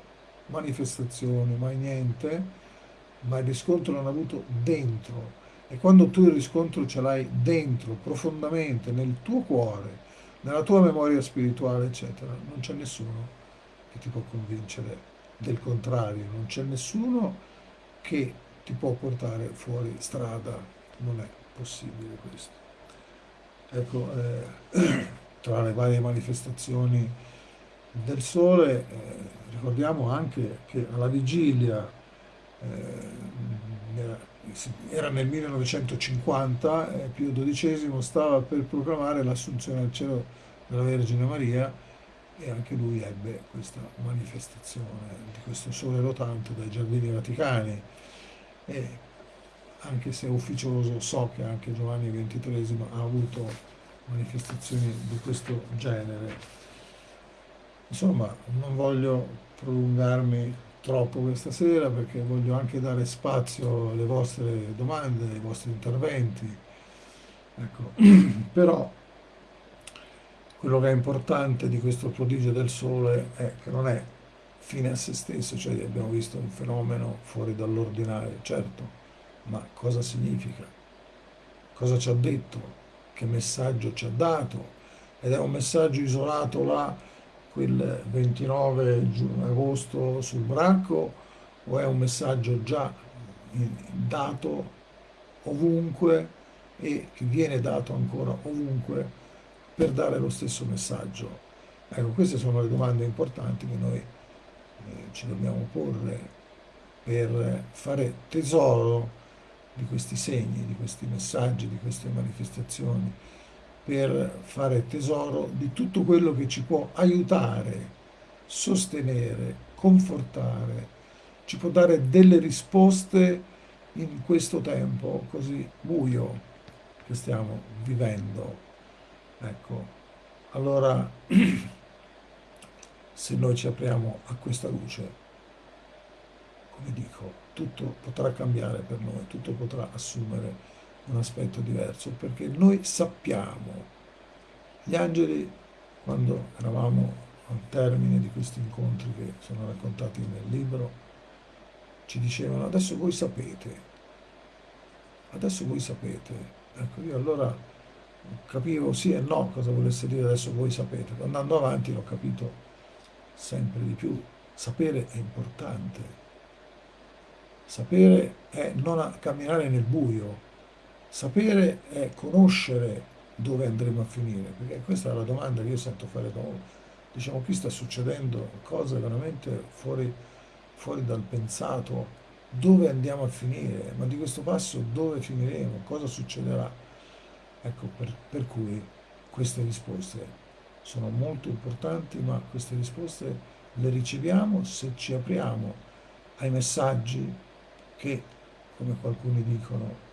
manifestazioni, mai niente, ma il riscontro l'hanno avuto dentro. E quando tu il riscontro ce l'hai dentro, profondamente, nel tuo cuore, nella tua memoria spirituale, eccetera, non c'è nessuno che ti può convincere del contrario, non c'è nessuno che ti può portare fuori strada, non è possibile questo. Ecco, eh, [CLEARS THROAT] tra le varie manifestazioni del sole, eh, ricordiamo anche che alla vigilia, eh, era, nel 1950, eh, Pio XII stava per proclamare l'assunzione al cielo della Vergine Maria e anche lui ebbe questa manifestazione di questo sole rotante dai giardini vaticani. E anche se ufficioso, so che anche Giovanni XXIII ha avuto manifestazioni di questo genere. Insomma, non voglio prolungarmi troppo questa sera perché voglio anche dare spazio alle vostre domande, ai vostri interventi. Ecco. [CLEARS THROAT] Però quello che è importante di questo prodigio del sole è che non è fine a se stesso, cioè abbiamo visto un fenomeno fuori dall'ordinario, certo, ma cosa significa? Cosa ci ha detto? Che messaggio ci ha dato? Ed è un messaggio isolato là quel 29 agosto sul Bracco o è un messaggio già dato ovunque e che viene dato ancora ovunque per dare lo stesso messaggio? Ecco, queste sono le domande importanti che noi eh, ci dobbiamo porre per fare tesoro di questi segni, di questi messaggi, di queste manifestazioni, per fare tesoro di tutto quello che ci può aiutare, sostenere, confortare, ci può dare delle risposte in questo tempo così buio che stiamo vivendo. Ecco, allora [CLEARS THROAT] se noi ci apriamo a questa luce, come dico, tutto potrà cambiare per noi, tutto potrà assumere un aspetto diverso, perché noi sappiamo, gli angeli, quando eravamo al termine di questi incontri che sono raccontati nel libro, ci dicevano adesso voi sapete, adesso voi sapete. Ecco, io allora capivo sì e no cosa volesse dire adesso voi sapete. Andando avanti l'ho capito sempre di più. Sapere è importante, Sapere è non camminare nel buio, sapere è conoscere dove andremo a finire, perché questa è la domanda che io sento fare da Diciamo, qui sta succedendo cose veramente fuori, fuori dal pensato, dove andiamo a finire, ma di questo passo dove finiremo, cosa succederà. Ecco, per, per cui queste risposte sono molto importanti, ma queste risposte le riceviamo se ci apriamo ai messaggi che, come qualcuno dicono,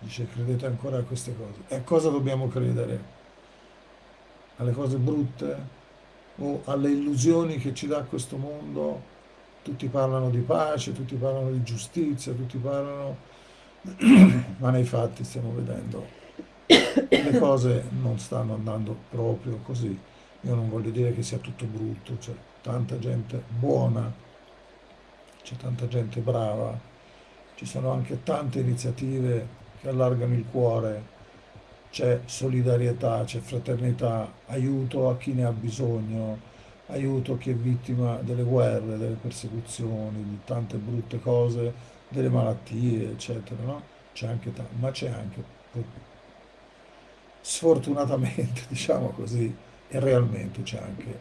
dice credete ancora a queste cose. E a cosa dobbiamo credere? Alle cose brutte o alle illusioni che ci dà questo mondo. Tutti parlano di pace, tutti parlano di giustizia, tutti parlano, [CLEARS THROAT] ma nei fatti stiamo vedendo le cose non stanno andando proprio così. Io non voglio dire che sia tutto brutto, c'è tanta gente buona, c'è tanta gente brava, ci sono anche tante iniziative che allargano il cuore, c'è solidarietà, c'è fraternità, aiuto a chi ne ha bisogno, aiuto a chi è vittima delle guerre, delle persecuzioni, di tante brutte cose, delle malattie, eccetera, no? C'è anche ma c'è anche, sfortunatamente, [LAUGHS] diciamo così, e realmente c'è anche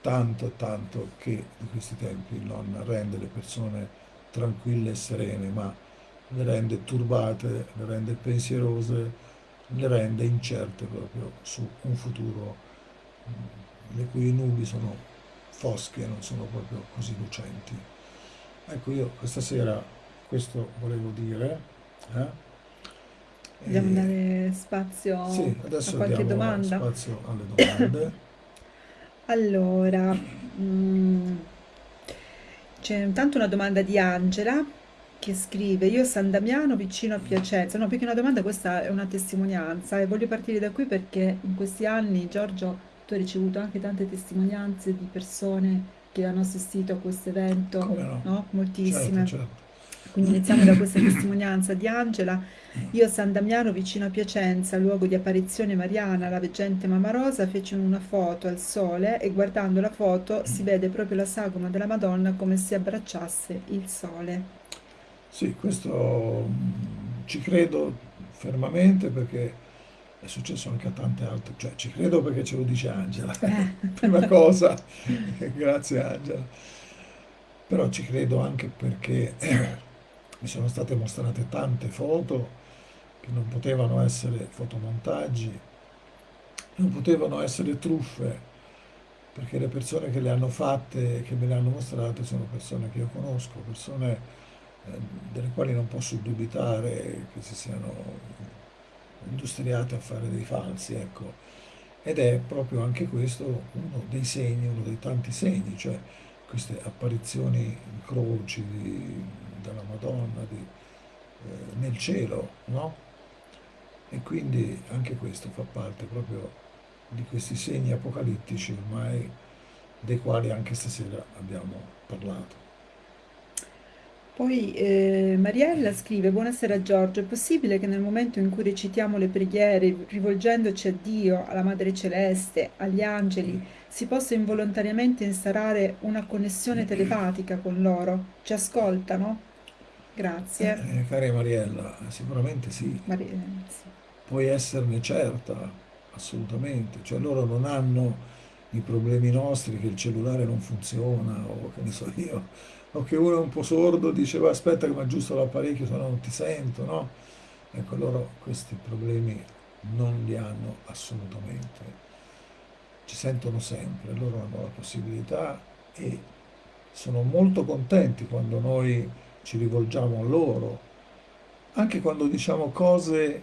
tanto, tanto che di questi tempi non rende le persone tranquille e serene, ma le rende turbate, le rende pensierose, le rende incerte proprio su un futuro le cui nubi sono fosche non sono proprio così lucenti. Ecco, io questa sera questo volevo dire. Eh?
Vogliamo dare spazio
sì,
a qualche domanda?
spazio alle domande. [COUGHS]
Allora, mm, c'è intanto una domanda di Angela che scrive: Io a San Damiano vicino a Piacenza. No, perché una domanda, questa è una testimonianza e voglio partire da qui perché in questi anni, Giorgio, tu hai ricevuto anche tante testimonianze di persone che hanno assistito a questo evento,
no?
no? Moltissime.
Certo, certo.
Quindi iniziamo da questa testimonianza di Angela. Io a San Damiano, vicino a Piacenza, luogo di apparizione mariana, la veggente Mamma Rosa, fece una foto al sole e guardando la foto si vede proprio la sagoma della Madonna come se abbracciasse il sole.
Sì, questo mm, ci credo fermamente perché è successo anche a tante altre, cioè ci credo perché ce lo dice Angela,
Eh. [LAUGHS]
prima cosa, [LAUGHS] grazie Angela, però ci credo anche perché mi sono state mostrate tante foto che non potevano essere fotomontaggi, non potevano essere truffe, perché le persone che le hanno fatte, che me le hanno mostrate, sono persone che io conosco, persone eh, delle quali non posso dubitare che si siano industriate a fare dei falsi, ecco. Ed è proprio anche questo uno dei segni, uno dei tanti segni, cioè queste apparizioni in croci di, della Madonna di, eh, nel cielo, no? E quindi anche questo fa parte proprio di questi segni apocalittici ormai dei quali anche stasera abbiamo parlato.
Poi eh, Mariella scrive: Buonasera Giorgio, è possibile che nel momento in cui recitiamo le preghiere, rivolgendoci a Dio, alla Madre Celeste, agli angeli, si possa involontariamente instaurare una connessione telepatica con loro? Ci ascoltano? Grazie.
Eh, cara Mariella, sicuramente sì,
Maria- sì.
puoi esserne certa, assolutamente. Cioè loro non hanno i problemi nostri che il cellulare non funziona o che ne so io, che uno è un po' sordo, dice "Va, aspetta che mi aggiusto l'apparecchio, se no non ti sento, no? Ecco, loro questi problemi non li hanno assolutamente. Ci sentono sempre, loro hanno la possibilità e sono molto contenti quando noi ci rivolgiamo a loro, anche quando diciamo cose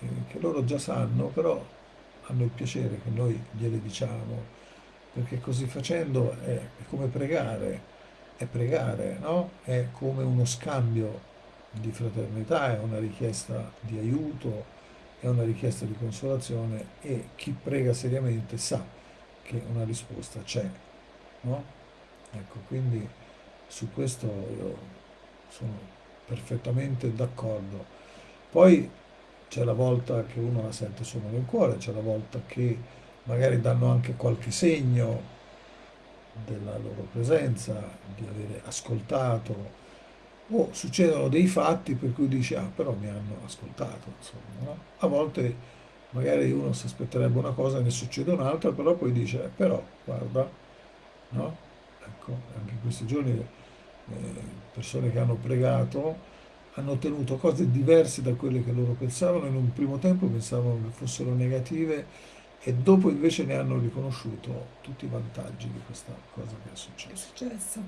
eh, che loro già sanno, però hanno il piacere che noi gliele diciamo, perché così facendo è come pregare, è pregare, no? È come uno scambio di fraternità, è una richiesta di aiuto, è una richiesta di consolazione e chi prega seriamente sa che una risposta c'è, no? Ecco, quindi su questo io sono perfettamente d'accordo. Poi c'è la volta che uno la sente solo nel cuore, c'è la volta che magari danno anche qualche segno della loro presenza, di avere ascoltato, o succedono dei fatti per cui dici, ah, però mi hanno ascoltato, insomma, no? A volte magari uno si aspetterebbe una cosa e ne succede un'altra, però poi dice, eh, però, guarda, no? Ecco, anche in questi giorni eh, persone che hanno pregato hanno ottenuto cose diverse da quelle che loro pensavano, in un primo tempo pensavano che fossero negative e dopo invece ne hanno riconosciuto tutti i vantaggi di questa cosa che è
Che è
successa.
successo?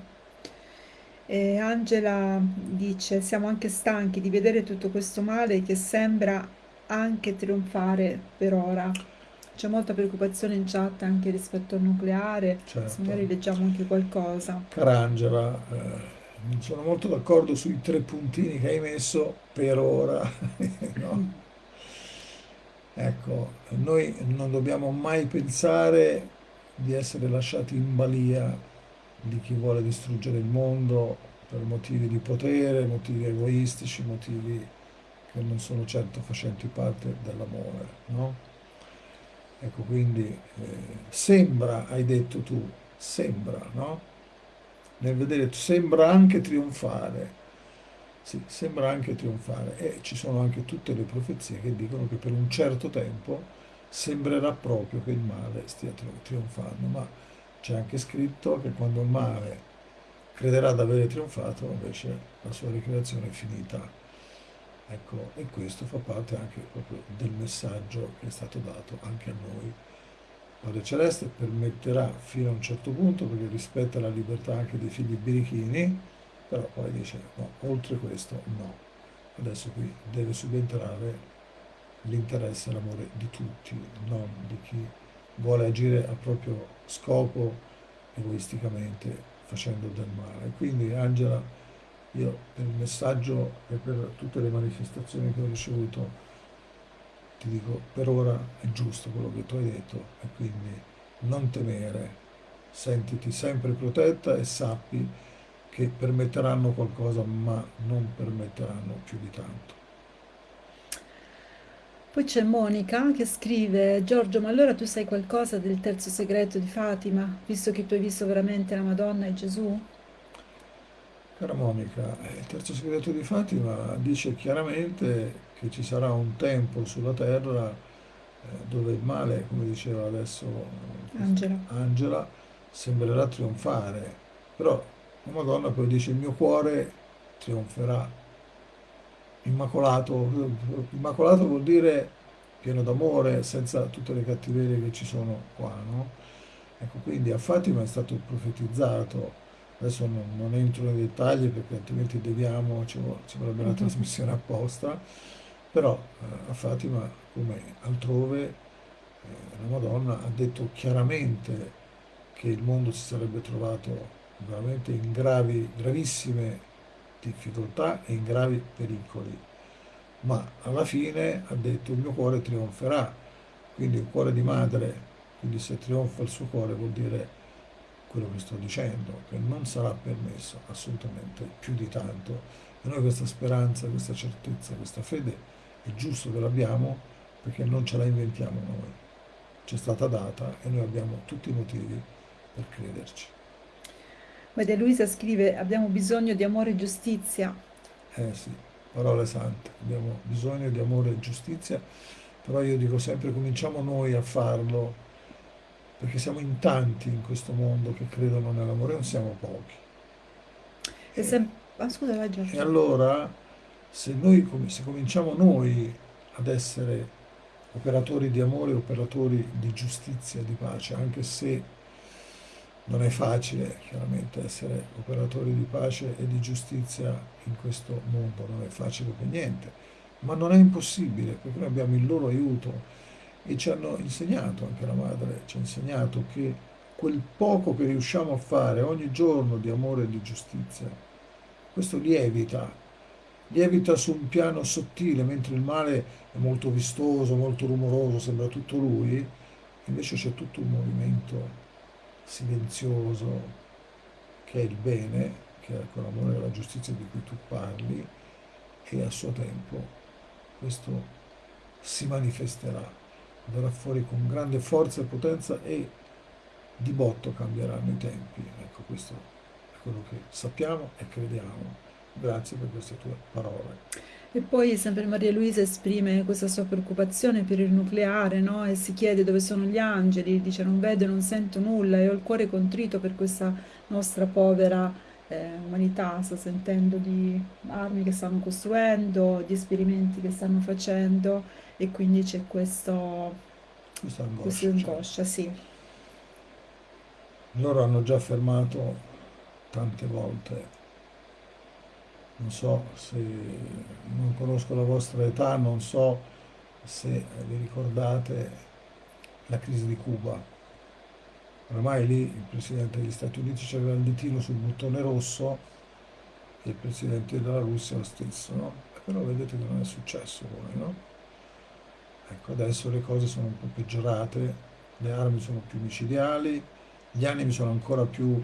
E Angela dice: Siamo anche stanchi di vedere tutto questo male che sembra anche trionfare per ora. C'è molta preoccupazione in chat anche rispetto al nucleare, se
certo.
magari leggiamo anche qualcosa.
Carangela, eh, sono molto d'accordo sui tre puntini che hai messo per ora, [LAUGHS] no? Ecco, noi non dobbiamo mai pensare di essere lasciati in balia di chi vuole distruggere il mondo per motivi di potere, motivi egoistici, motivi che non sono certo facenti parte dell'amore, no? Ecco, quindi eh, sembra, hai detto tu, sembra, no? Nel vedere, sembra anche trionfare, sì, sembra anche trionfare e ci sono anche tutte le profezie che dicono che per un certo tempo sembrerà proprio che il male stia trionfando, ma c'è anche scritto che quando il male crederà di avere trionfato, invece la sua ricreazione è finita. Ecco, e questo fa parte anche proprio del messaggio che è stato dato anche a noi. Padre Celeste permetterà fino a un certo punto, perché rispetta la libertà anche dei figli birichini, però poi dice no, oltre questo no. Adesso qui deve subentrare l'interesse e l'amore di tutti, non di chi vuole agire a proprio scopo egoisticamente facendo del male. Quindi Angela, io per il messaggio e per tutte le manifestazioni che ho ricevuto ti dico per ora è giusto quello che tu hai detto e quindi non temere, sentiti sempre protetta e sappi che permetteranno qualcosa ma non permetteranno più di tanto.
Poi c'è Monica che scrive, Giorgio, ma allora tu sai qualcosa del terzo segreto di Fatima, visto che tu hai visto veramente la Madonna e Gesù?
Cara Monica, eh, il terzo segreto di Fatima dice chiaramente che ci sarà un tempo sulla terra eh, dove il male, come diceva adesso
Angela.
Angela, sembrerà trionfare, però la Madonna poi dice il mio cuore trionferà immacolato, immacolato vuol dire pieno d'amore, senza tutte le cattiverie che ci sono qua, no? Ecco, quindi a Fatima è stato profetizzato, adesso non, non entro nei dettagli perché altrimenti deviamo, ci, ci vorrebbe una trasmissione apposta, però eh, a Fatima, come altrove, eh, la Madonna ha detto chiaramente che il mondo si sarebbe trovato veramente in gravi, gravissime difficoltà e in gravi pericoli. Ma alla fine ha detto il mio cuore trionferà, quindi il cuore di madre, quindi se trionfa il suo cuore vuol dire quello che sto dicendo, che non sarà permesso assolutamente più di tanto. E noi questa speranza, questa certezza, questa fede è giusto che l'abbiamo perché non ce la inventiamo noi. C'è stata data e noi abbiamo tutti i motivi per crederci.
Maria Luisa scrive, abbiamo bisogno di amore e giustizia.
Eh sì, parole sante, abbiamo bisogno di amore e giustizia, però io dico sempre cominciamo noi a farlo, perché siamo in tanti in questo mondo che credono nell'amore, non siamo pochi.
E, se... ah, scusa,
e allora, se noi se cominciamo noi ad essere operatori di amore, operatori di giustizia, di pace, anche se non è facile chiaramente essere operatori di pace e di giustizia in questo mondo, non è facile per niente, ma non è impossibile perché noi abbiamo il loro aiuto e ci hanno insegnato, anche la madre ci ha insegnato che quel poco che riusciamo a fare ogni giorno di amore e di giustizia, questo lievita, lievita su un piano sottile, mentre il male è molto vistoso, molto rumoroso, sembra tutto lui, invece c'è tutto un movimento silenzioso che è il bene, che è quell'amore e la giustizia di cui tu parli, e a suo tempo questo si manifesterà, verrà fuori con grande forza e potenza e di botto cambieranno i tempi. Ecco, questo è quello che sappiamo e crediamo. Grazie per queste tue parole.
E poi sempre Maria Luisa esprime questa sua preoccupazione per il nucleare, no? E si chiede dove sono gli angeli, dice non vedo, non sento nulla e ho il cuore contrito per questa nostra povera eh, umanità, sta sentendo di armi che stanno costruendo, di esperimenti che stanno facendo e quindi c'è questo,
questa angoscia,
questa angoscia sì.
Loro hanno già fermato tante volte non so se non conosco la vostra età, non so se vi ricordate la crisi di Cuba. Ormai lì il Presidente degli Stati Uniti aveva il ditino sul bottone rosso e il Presidente della Russia lo stesso, no? Però vedete che non è successo poi, no? Ecco, adesso le cose sono un po' peggiorate, le armi sono più micidiali, gli animi sono ancora più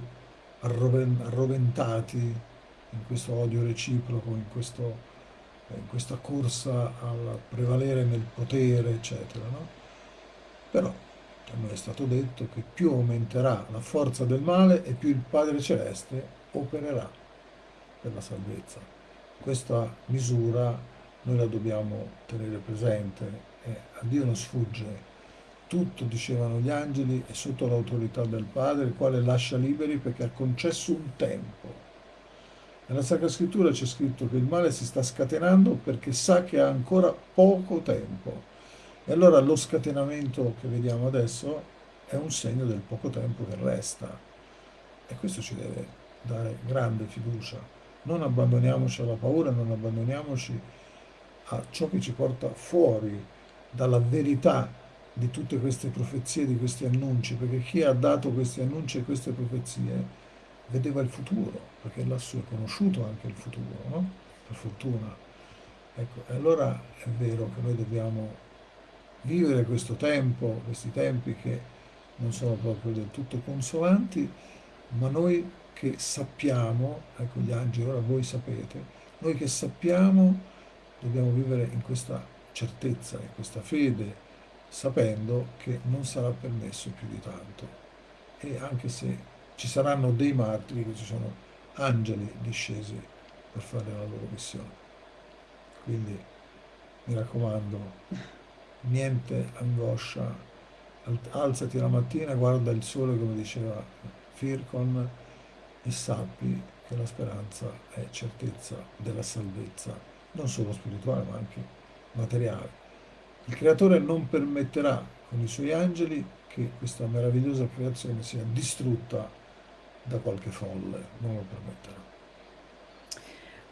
arroventati in questo odio reciproco, in, questo, in questa corsa al prevalere nel potere, eccetera. No? Però a noi è stato detto che più aumenterà la forza del male e più il Padre Celeste opererà per la salvezza. Questa misura noi la dobbiamo tenere presente e a Dio non sfugge tutto, dicevano gli angeli, è sotto l'autorità del Padre, il quale lascia liberi perché ha concesso un tempo. Nella Sacra Scrittura c'è scritto che il male si sta scatenando perché sa che ha ancora poco tempo. E allora lo scatenamento che vediamo adesso è un segno del poco tempo che resta. E questo ci deve dare grande fiducia. Non abbandoniamoci alla paura, non abbandoniamoci a ciò che ci porta fuori dalla verità di tutte queste profezie, di questi annunci, perché chi ha dato questi annunci e queste profezie vedeva il futuro, perché lassù è conosciuto anche il futuro, no? Per fortuna. Ecco, e allora è vero che noi dobbiamo vivere questo tempo, questi tempi che non sono proprio del tutto consolanti, ma noi che sappiamo, ecco gli angeli, ora voi sapete, noi che sappiamo dobbiamo vivere in questa certezza, in questa fede, sapendo che non sarà permesso più di tanto. E anche se ci saranno dei martiri, che ci sono angeli discesi per fare la loro missione. Quindi mi raccomando, niente angoscia, alzati la mattina, guarda il sole come diceva Fircon e sappi che la speranza è certezza della salvezza, non solo spirituale ma anche materiale. Il creatore non permetterà con i suoi angeli che questa meravigliosa creazione sia distrutta da qualche folle, non lo permetterà.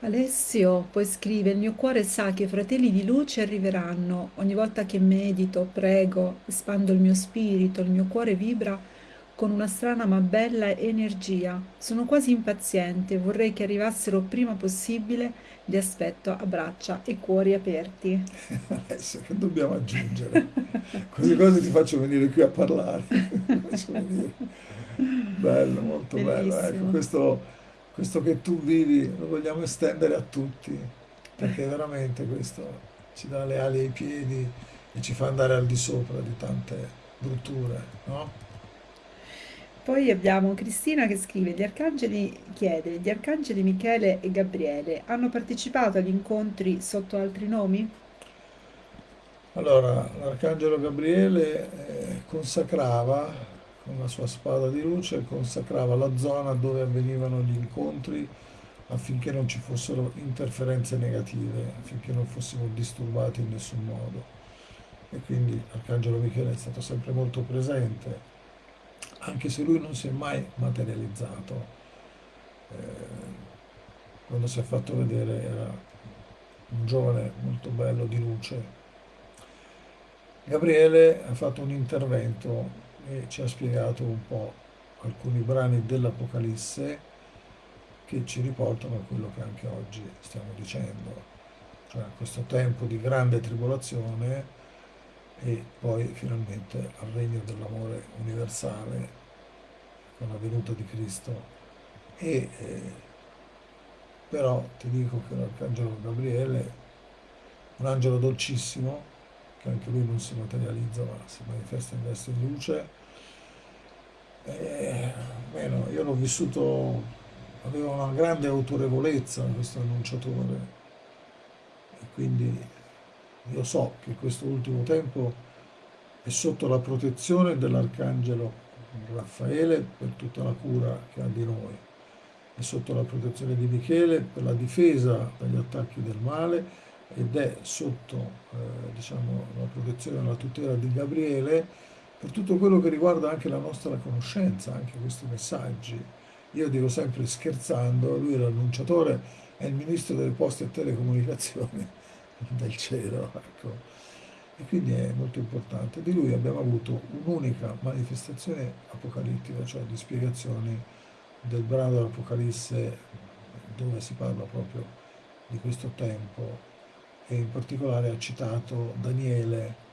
Alessio poi scrive, il mio cuore sa che i fratelli di luce arriveranno. Ogni volta che medito, prego, espando il mio spirito, il mio cuore vibra con una strana ma bella energia. Sono quasi impaziente, vorrei che arrivassero prima possibile li aspetto a braccia e cuori aperti. [LAUGHS]
Adesso che dobbiamo aggiungere? Queste cose ti faccio venire qui a parlare. [LAUGHS] bello, molto Bellissimo. bello. Ecco, questo, questo che tu vivi lo vogliamo estendere a tutti, perché veramente questo ci dà le ali ai piedi e ci fa andare al di sopra di tante brutture, no?
Poi abbiamo Cristina che scrive, gli arcangeli chiede, gli arcangeli Michele e Gabriele hanno partecipato agli incontri sotto altri nomi?
Allora, l'arcangelo Gabriele eh, consacrava con la sua spada di luce, consacrava la zona dove avvenivano gli incontri affinché non ci fossero interferenze negative, affinché non fossimo disturbati in nessun modo. E quindi l'arcangelo Michele è stato sempre molto presente anche se lui non si è mai materializzato. Eh, quando si è fatto vedere era un giovane molto bello di luce. Gabriele ha fatto un intervento e ci ha spiegato un po' alcuni brani dell'Apocalisse che ci riportano a quello che anche oggi stiamo dicendo, cioè questo tempo di grande tribolazione e poi finalmente al regno dell'amore universale con la venuta di Cristo. E, eh, però ti dico che l'arcangelo Gabriele, un angelo dolcissimo, che anche lui non si materializza ma si manifesta in veste di luce, eh, bueno, io l'ho vissuto, aveva una grande autorevolezza questo annunciatore. E quindi io so che questo ultimo tempo è sotto la protezione dell'Arcangelo Raffaele per tutta la cura che ha di noi, è sotto la protezione di Michele per la difesa dagli attacchi del male ed è sotto eh, diciamo, la protezione e la tutela di Gabriele per tutto quello che riguarda anche la nostra conoscenza, anche questi messaggi. Io dico sempre scherzando, lui è l'annunciatore, è il ministro delle poste e telecomunicazioni [LAUGHS] del cielo. Ecco. e quindi è molto importante. Di lui abbiamo avuto un'unica manifestazione apocalittica, cioè di spiegazioni del brano dell'Apocalisse dove si parla proprio di questo tempo e in particolare ha citato Daniele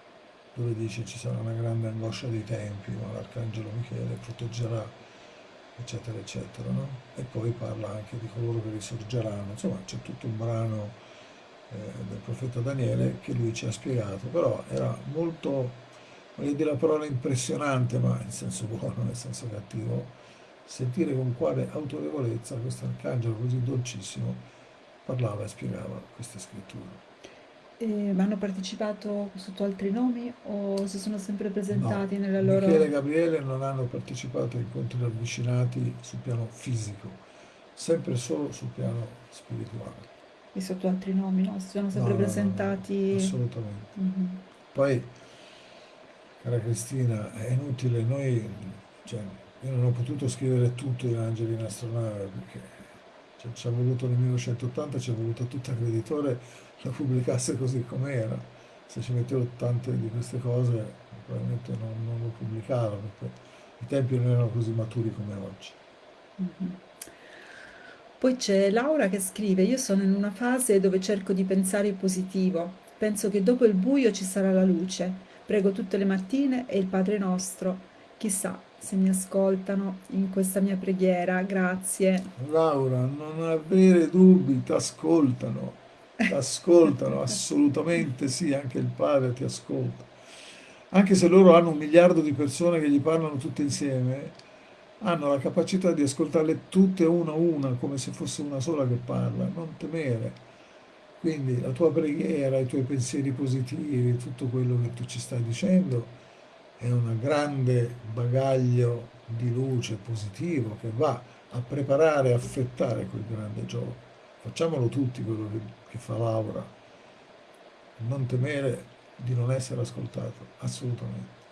dove dice ci sarà una grande angoscia dei tempi, ma l'arcangelo Michele proteggerà, eccetera, eccetera. No? E poi parla anche di coloro che risorgeranno, insomma c'è tutto un brano eh, del profeta Daniele che lui ci ha spiegato, però era molto, voglio dire la parola impressionante, ma in senso buono, nel senso cattivo, sentire con quale autorevolezza questo arcangelo così dolcissimo parlava e spiegava queste scritture.
E hanno partecipato sotto altri nomi o si sono sempre presentati
No,
nella loro...
Michele e Gabriele non hanno partecipato a incontri ravvicinati sul piano fisico, sempre solo sul piano spirituale.
e sotto altri nomi, no? Si sono
No,
sempre
no, no, no,
presentati...
assolutamente.
Mhm.
Poi, cara Cristina, è inutile, noi, cioè, io non ho potuto scrivere tutto in Angeli in astronave perché ci è voluto nel 1980, ci è voluto tutto a creditore la pubblicasse così com'era. Se ci mettevo tante di queste cose, probabilmente non, non lo pubblicavo perché i tempi non erano così maturi come oggi.
Mhm. Poi c'è Laura che scrive: Io sono in una fase dove cerco di pensare in positivo. Penso che dopo il buio ci sarà la luce. Prego tutte le mattine e il Padre nostro. Chissà se mi ascoltano in questa mia preghiera. Grazie.
Laura, non avere dubbi, ti ascoltano, ascoltano, assolutamente sì, anche il padre ti ascolta. Anche se loro hanno un miliardo di persone che gli parlano tutte insieme, hanno la capacità di ascoltarle tutte una a una, come se fosse una sola che parla, non temere. Quindi la tua preghiera, i tuoi pensieri positivi, tutto quello che tu ci stai dicendo è un grande bagaglio di luce positivo che va a preparare e affettare quel grande gioco. Facciamolo tutti quello che, che fa Laura, non temere di non essere ascoltato, assolutamente.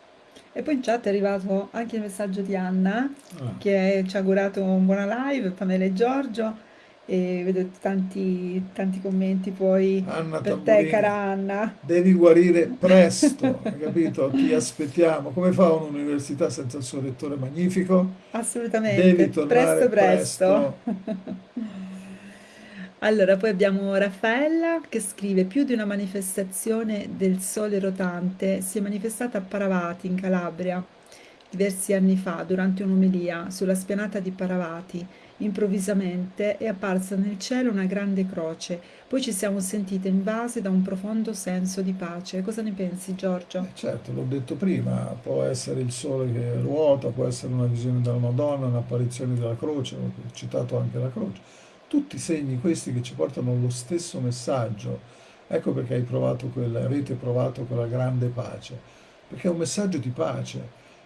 E poi in chat è arrivato anche il messaggio di Anna
Ah,
che ci ha augurato una buona live, Pamela e Giorgio. E vedo tanti, tanti commenti poi
Anna
per te,
Tamburini,
cara Anna.
devi guarire [LAUGHS] presto, hai capito? Ti aspettiamo. Come fa un'università senza il suo rettore magnifico?
Assolutamente,
Devi tornare
presto presto.
presto. [LAUGHS]
Allora, poi abbiamo Raffaella che scrive: Più di una manifestazione del sole rotante si è manifestata a Paravati, in Calabria, diversi anni fa, durante un'omelia sulla spianata di Paravati. Improvvisamente è apparsa nel cielo una grande croce, poi ci siamo sentite invase da un profondo senso di pace. Cosa ne pensi, Giorgio?
Eh, certo, l'ho detto prima, può essere il sole che ruota, può essere una visione della Madonna, un'apparizione della croce, ho citato anche la croce. Tutti segni questi che ci portano lo stesso messaggio. Ecco perché hai provato quella, avete provato quella grande pace, perché è un messaggio di pace,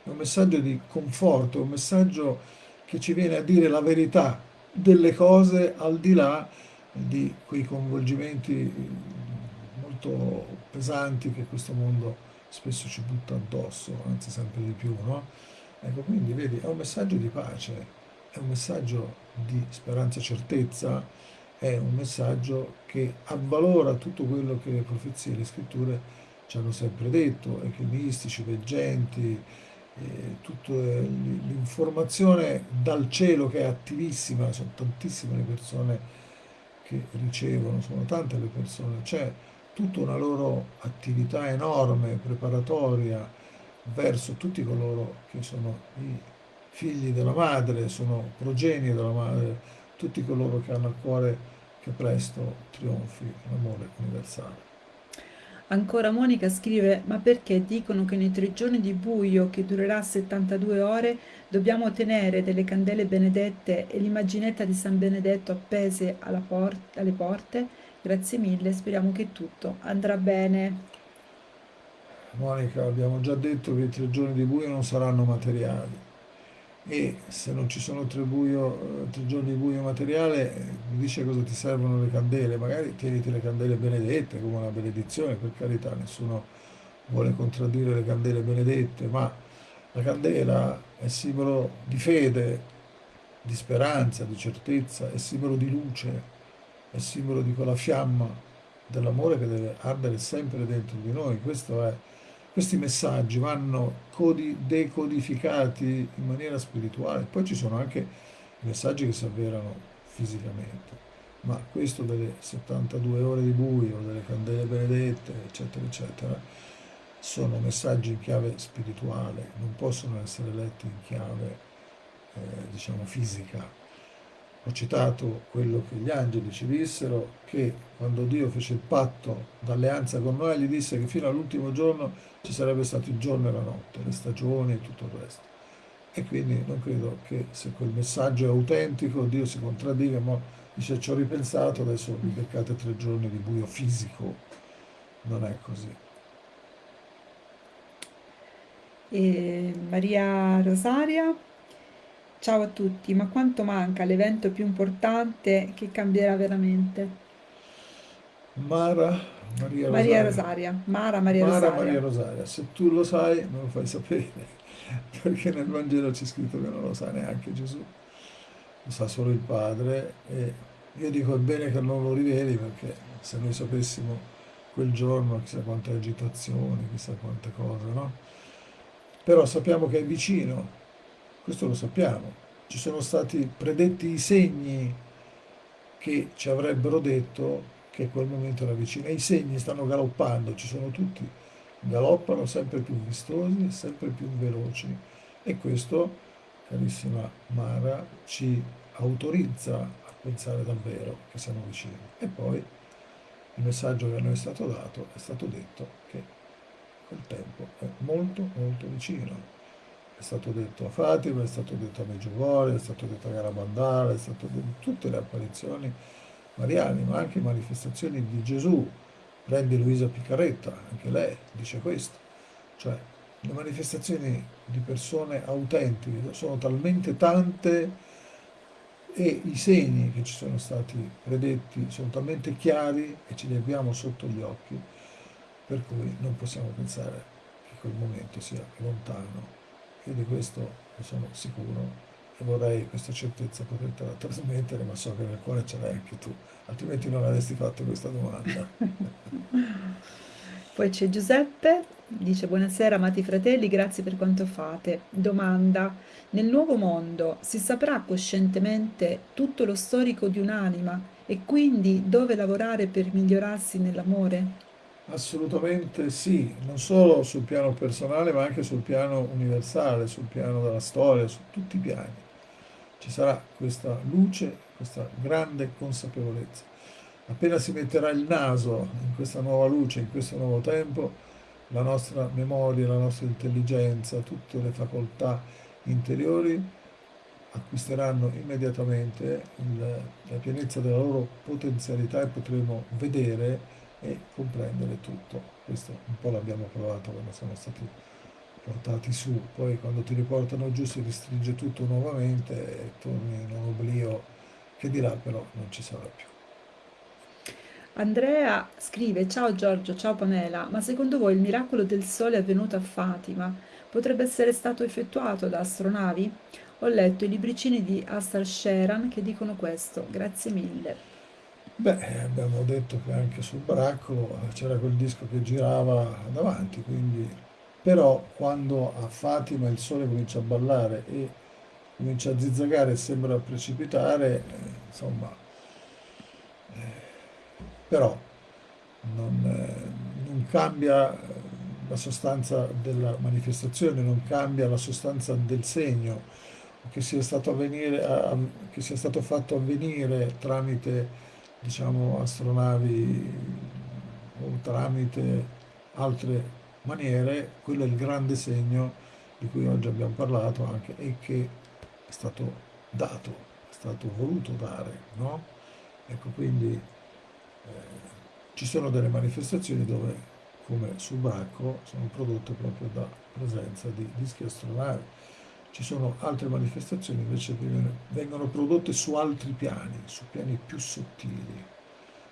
è un messaggio di conforto, è un messaggio che ci viene a dire la verità delle cose al di là di quei coinvolgimenti molto pesanti che questo mondo spesso ci butta addosso, anzi sempre di più, no? Ecco, quindi vedi, è un messaggio di pace, è un messaggio di speranza e certezza, è un messaggio che avvalora tutto quello che le profezie e le scritture ci hanno sempre detto, e che i mistici, i veggenti, eh, tutta l'informazione dal cielo che è attivissima, sono tantissime le persone che ricevono, sono tante le persone, c'è tutta una loro attività enorme, preparatoria verso tutti coloro che sono i figli della madre, sono progenie della madre, tutti coloro che hanno a cuore che presto trionfi l'amore universale.
Ancora Monica scrive: Ma perché dicono che nei tre giorni di buio, che durerà 72 ore, dobbiamo tenere delle candele benedette e l'immaginetta di San Benedetto appese alla por- alle porte? Grazie mille, speriamo che tutto andrà bene.
Monica, abbiamo già detto che i tre giorni di buio non saranno materiali e se non ci sono tre, buio, eh, tre giorni di buio materiale, eh, dice cosa ti servono le candele, magari tieniti le candele benedette come una benedizione, per carità, nessuno vuole contraddire le candele benedette, ma la candela è simbolo di fede, di speranza, di certezza, è simbolo di luce, è simbolo di quella fiamma dell'amore che deve ardere sempre dentro di noi. È, questi messaggi vanno decodificati in maniera spirituale. Poi ci sono anche messaggi che si avverano fisicamente, ma questo delle 72 ore di buio, delle candele benedette, eccetera, eccetera, sono messaggi in chiave spirituale, non possono essere letti in chiave, eh, diciamo, fisica ho citato quello che gli angeli ci dissero, che quando Dio fece il patto d'alleanza con noi, gli disse che fino all'ultimo giorno ci sarebbe stato il giorno e la notte, le stagioni e tutto il resto. E quindi non credo che se quel messaggio è autentico, Dio si contraddiga, ma dice ci ho ripensato, adesso vi beccate tre giorni di buio fisico. Non è così.
E Maria Rosaria Ciao a tutti, ma quanto manca l'evento più importante che cambierà veramente?
Mara Maria Rosaria.
Maria Rosaria. Mara Maria
Mara
Rosaria.
Maria Rosaria. Se tu lo sai, me lo fai sapere, [LAUGHS] perché nel Vangelo c'è scritto che non lo sa neanche Gesù, lo sa solo il Padre e io dico è bene che non lo riveli perché se noi sapessimo quel giorno chissà quante agitazioni, chissà quante cose, no? Però sappiamo che è vicino, questo lo sappiamo. Ci sono stati predetti i segni che ci avrebbero detto che quel momento era vicino. E i segni stanno galoppando, ci sono tutti, galoppano sempre più vistosi, sempre più veloci. E questo, carissima Mara, ci autorizza a pensare davvero che siamo vicini. E poi il messaggio che a noi è stato dato, è stato detto che quel tempo è molto molto vicino è stato detto a Fatima, è stato detto a Meggiugorje, è stato detto a Garabandale, è stato detto tutte le apparizioni mariane, ma anche manifestazioni di Gesù. Prendi Luisa Piccaretta, anche lei dice questo. Cioè, le manifestazioni di persone autentiche sono talmente tante e i segni che ci sono stati predetti sono talmente chiari e ce li abbiamo sotto gli occhi, per cui non possiamo pensare che quel momento sia lontano io di questo ne sono sicuro e vorrei questa certezza potertela trasmettere, ma so che nel cuore ce l'hai anche tu, altrimenti non avresti fatto questa domanda. [LAUGHS]
Poi c'è Giuseppe, dice buonasera amati fratelli, grazie per quanto fate. Domanda, nel nuovo mondo si saprà coscientemente tutto lo storico di un'anima e quindi dove lavorare per migliorarsi nell'amore?
Assolutamente sì, non solo sul piano personale ma anche sul piano universale, sul piano della storia, su tutti i piani. Ci sarà questa luce, questa grande consapevolezza. Appena si metterà il naso in questa nuova luce, in questo nuovo tempo, la nostra memoria, la nostra intelligenza, tutte le facoltà interiori acquisteranno immediatamente la pienezza della loro potenzialità e potremo vedere e comprendere tutto. Questo un po' l'abbiamo provato quando siamo stati portati su, poi quando ti riportano giù si restringe tutto nuovamente e torni in un oblio che di là però non ci sarà più.
Andrea scrive, ciao Giorgio, ciao Pamela, ma secondo voi il miracolo del sole avvenuto a Fatima potrebbe essere stato effettuato da astronavi? Ho letto i libricini di Astar Sheran che dicono questo, grazie mille.
Beh, abbiamo detto che anche sul baracco c'era quel disco che girava davanti, quindi... però quando a Fatima il sole comincia a ballare e comincia a zizzagare e sembra precipitare, eh, insomma, eh, però non, eh, non cambia eh, la sostanza della manifestazione, non cambia la sostanza del segno che sia stato, avvenire, che sia stato fatto avvenire tramite diciamo, astronavi o tramite altre maniere, quello è il grande segno di cui oggi abbiamo parlato anche e che è stato dato, è stato voluto dare, no? Ecco, quindi eh, ci sono delle manifestazioni dove, come sul Bracco, sono prodotte proprio da presenza di dischi astronavi ci sono altre manifestazioni invece che vengono prodotte su altri piani, su piani più sottili.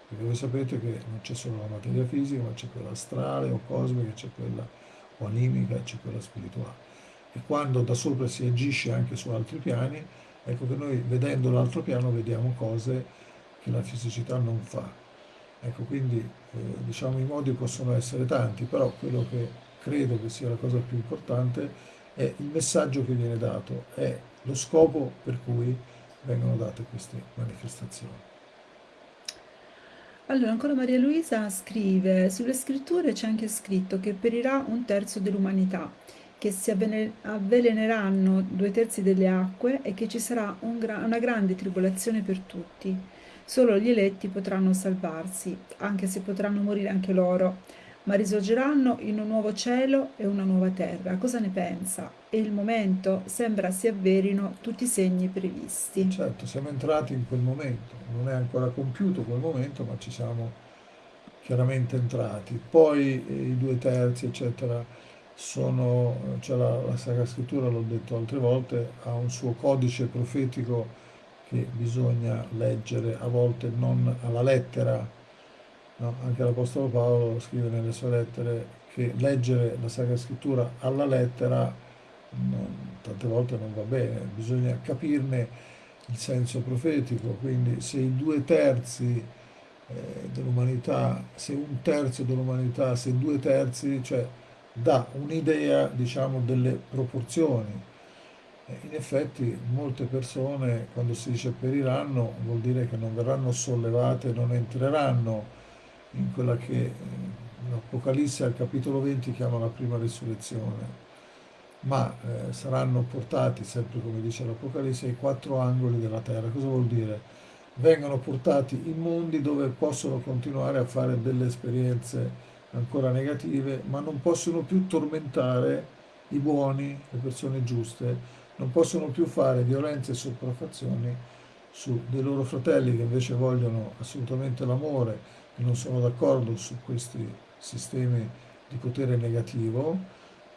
Perché voi sapete che non c'è solo la materia fisica, ma c'è quella astrale o cosmica, c'è quella animica, c'è quella spirituale. E quando da sopra si agisce anche su altri piani, ecco che noi vedendo l'altro piano vediamo cose che la fisicità non fa. Ecco, quindi eh, diciamo i modi possono essere tanti, però quello che credo che sia la cosa più importante è il messaggio che viene dato, è lo scopo per cui vengono date queste manifestazioni.
Allora, ancora Maria Luisa scrive, sulle scritture c'è anche scritto che perirà un terzo dell'umanità, che si avveleneranno due terzi delle acque e che ci sarà un gra una grande tribolazione per tutti. Solo gli eletti potranno salvarsi, anche se potranno morire anche loro, ma risorgeranno in un nuovo cielo e una nuova terra. Cosa ne pensa? E il momento sembra si avverino tutti i segni previsti.
Certo, siamo entrati in quel momento, non è ancora compiuto quel momento, ma ci siamo chiaramente entrati. Poi eh, i due terzi, eccetera, sono, cioè la, la Sacra Scrittura, l'ho detto altre volte, ha un suo codice profetico che bisogna leggere a volte non alla lettera, no? anche l'Apostolo Paolo scrive nelle sue lettere che leggere la Sacra Scrittura alla lettera non, tante volte non va bene, bisogna capirne il senso profetico, quindi se i due terzi eh, dell'umanità, se un terzo dell'umanità, se due terzi, cioè dà un'idea diciamo delle proporzioni in effetti molte persone quando si dice periranno vuol dire che non verranno sollevate, non entreranno in quella che eh, l'Apocalisse al capitolo 20 chiama la prima risurrezione, ma eh, saranno portati, sempre come dice l'Apocalisse, ai quattro angoli della terra. Cosa vuol dire? Vengono portati in mondi dove possono continuare a fare delle esperienze ancora negative, ma non possono più tormentare i buoni, le persone giuste, non possono più fare violenze e sopraffazioni su dei loro fratelli che invece vogliono assolutamente l'amore non sono d'accordo su questi sistemi di potere negativo,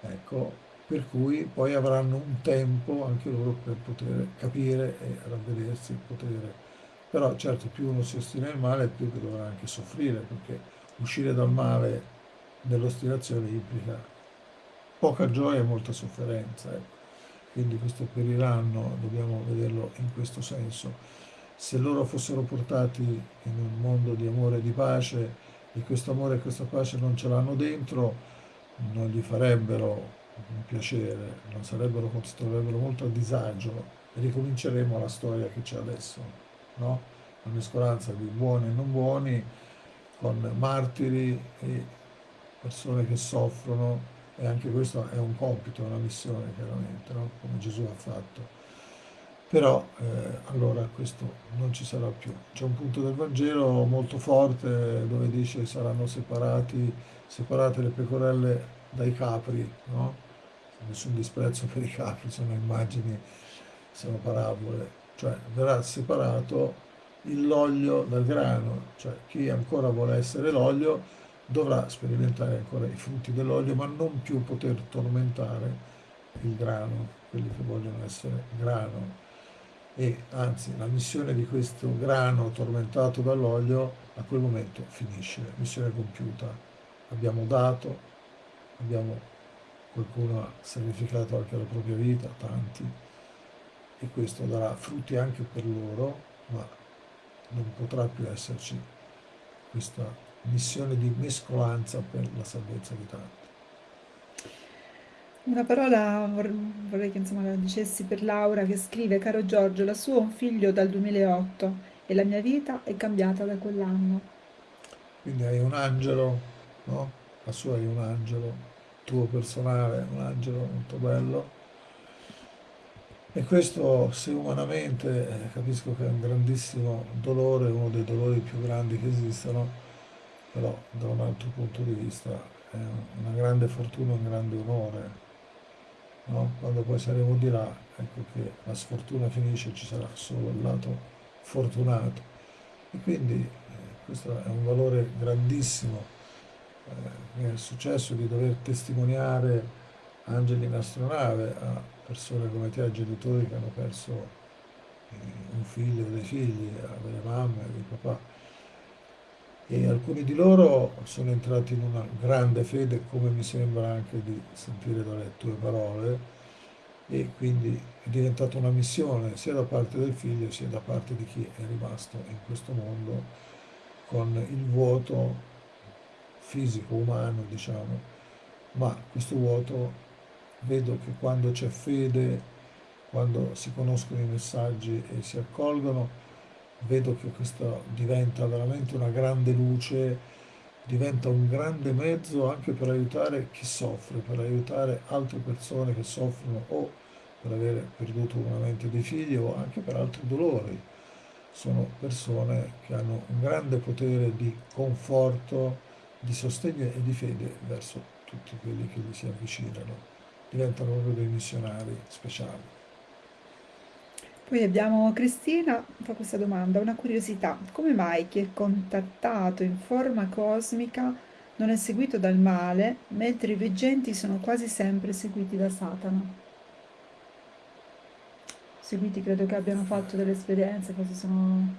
ecco, per cui poi avranno un tempo anche loro per poter capire e ravvedersi il potere. Però certo più uno si ostina nel male più che dovrà anche soffrire, perché uscire dal male dell'ostinazione implica poca gioia e molta sofferenza. Ecco quindi questo periranno dobbiamo vederlo in questo senso. Se loro fossero portati in un mondo di amore e di pace e questo amore e questa pace non ce l'hanno dentro, non gli farebbero un piacere, non sarebbero, si troverebbero molto a disagio e ricominceremo la storia che c'è adesso, no? Una mescolanza di buoni e non buoni, con martiri e persone che soffrono e anche questo è un compito, una missione chiaramente, no? come Gesù ha fatto. Però eh, allora questo non ci sarà più. C'è un punto del Vangelo molto forte dove dice saranno separati, separate le pecorelle dai capri, no? nessun disprezzo per i capri, sono immagini, sono parabole, cioè verrà separato l'olio dal grano, cioè chi ancora vuole essere l'olio dovrà sperimentare ancora i frutti dell'olio, ma non più poter tormentare il grano, quelli che vogliono essere grano. E anzi, la missione di questo grano tormentato dall'olio a quel momento finisce, missione compiuta. Abbiamo dato, abbiamo, qualcuno ha sacrificato anche la propria vita, tanti, e questo darà frutti anche per loro, ma non potrà più esserci questa missione di mescolanza per la salvezza di tanti.
Una parola vorrei che insomma, la dicessi per Laura che scrive, caro Giorgio, la sua è un figlio dal 2008 e la mia vita è cambiata da quell'anno.
Quindi hai un angelo, no? La sua è un angelo, tuo personale, un angelo molto bello. E questo, se umanamente, eh, capisco che è un grandissimo dolore, uno dei dolori più grandi che esistono, però da un altro punto di vista è una grande fortuna, un grande onore. No? Quando poi saremo di là, ecco che la sfortuna finisce, ci sarà solo il lato fortunato. E quindi eh, questo è un valore grandissimo. Eh, è successo di dover testimoniare angeli in astronave a persone come te, a genitori che hanno perso eh, un figlio o dei figli, a delle mamme, dei papà e alcuni di loro sono entrati in una grande fede, come mi sembra anche di sentire dalle tue parole, e quindi è diventata una missione sia da parte del figlio sia da parte di chi è rimasto in questo mondo con il vuoto fisico, umano, diciamo, ma questo vuoto vedo che quando c'è fede, quando si conoscono i messaggi e si accolgono, vedo che questo diventa veramente una grande luce, diventa un grande mezzo anche per aiutare chi soffre, per aiutare altre persone che soffrono o per aver perduto una mente dei figli o anche per altri dolori. Sono persone che hanno un grande potere di conforto, di sostegno e di fede verso tutti quelli che gli si avvicinano. Diventano proprio dei missionari speciali.
Poi abbiamo Cristina, fa questa domanda, una curiosità. Come mai chi è contattato in forma cosmica non è seguito dal male, mentre i veggenti sono quasi sempre seguiti da Satana? Seguiti credo che abbiano fatto delle esperienze, forse sono...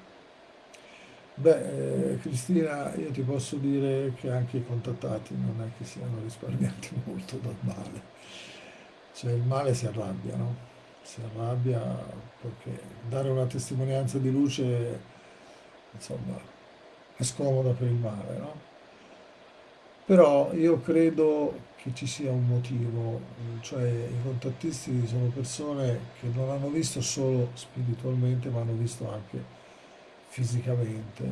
Beh, eh, Cristina, io ti posso dire che anche i contattati non è che siano risparmiati [LAUGHS] molto dal male. Cioè il male si arrabbia, no? Si arrabbia perché dare una testimonianza di luce, insomma, è scomoda per il male, no? Però io credo che ci sia un motivo, cioè i contattisti sono persone che non hanno visto solo spiritualmente, ma hanno visto anche fisicamente.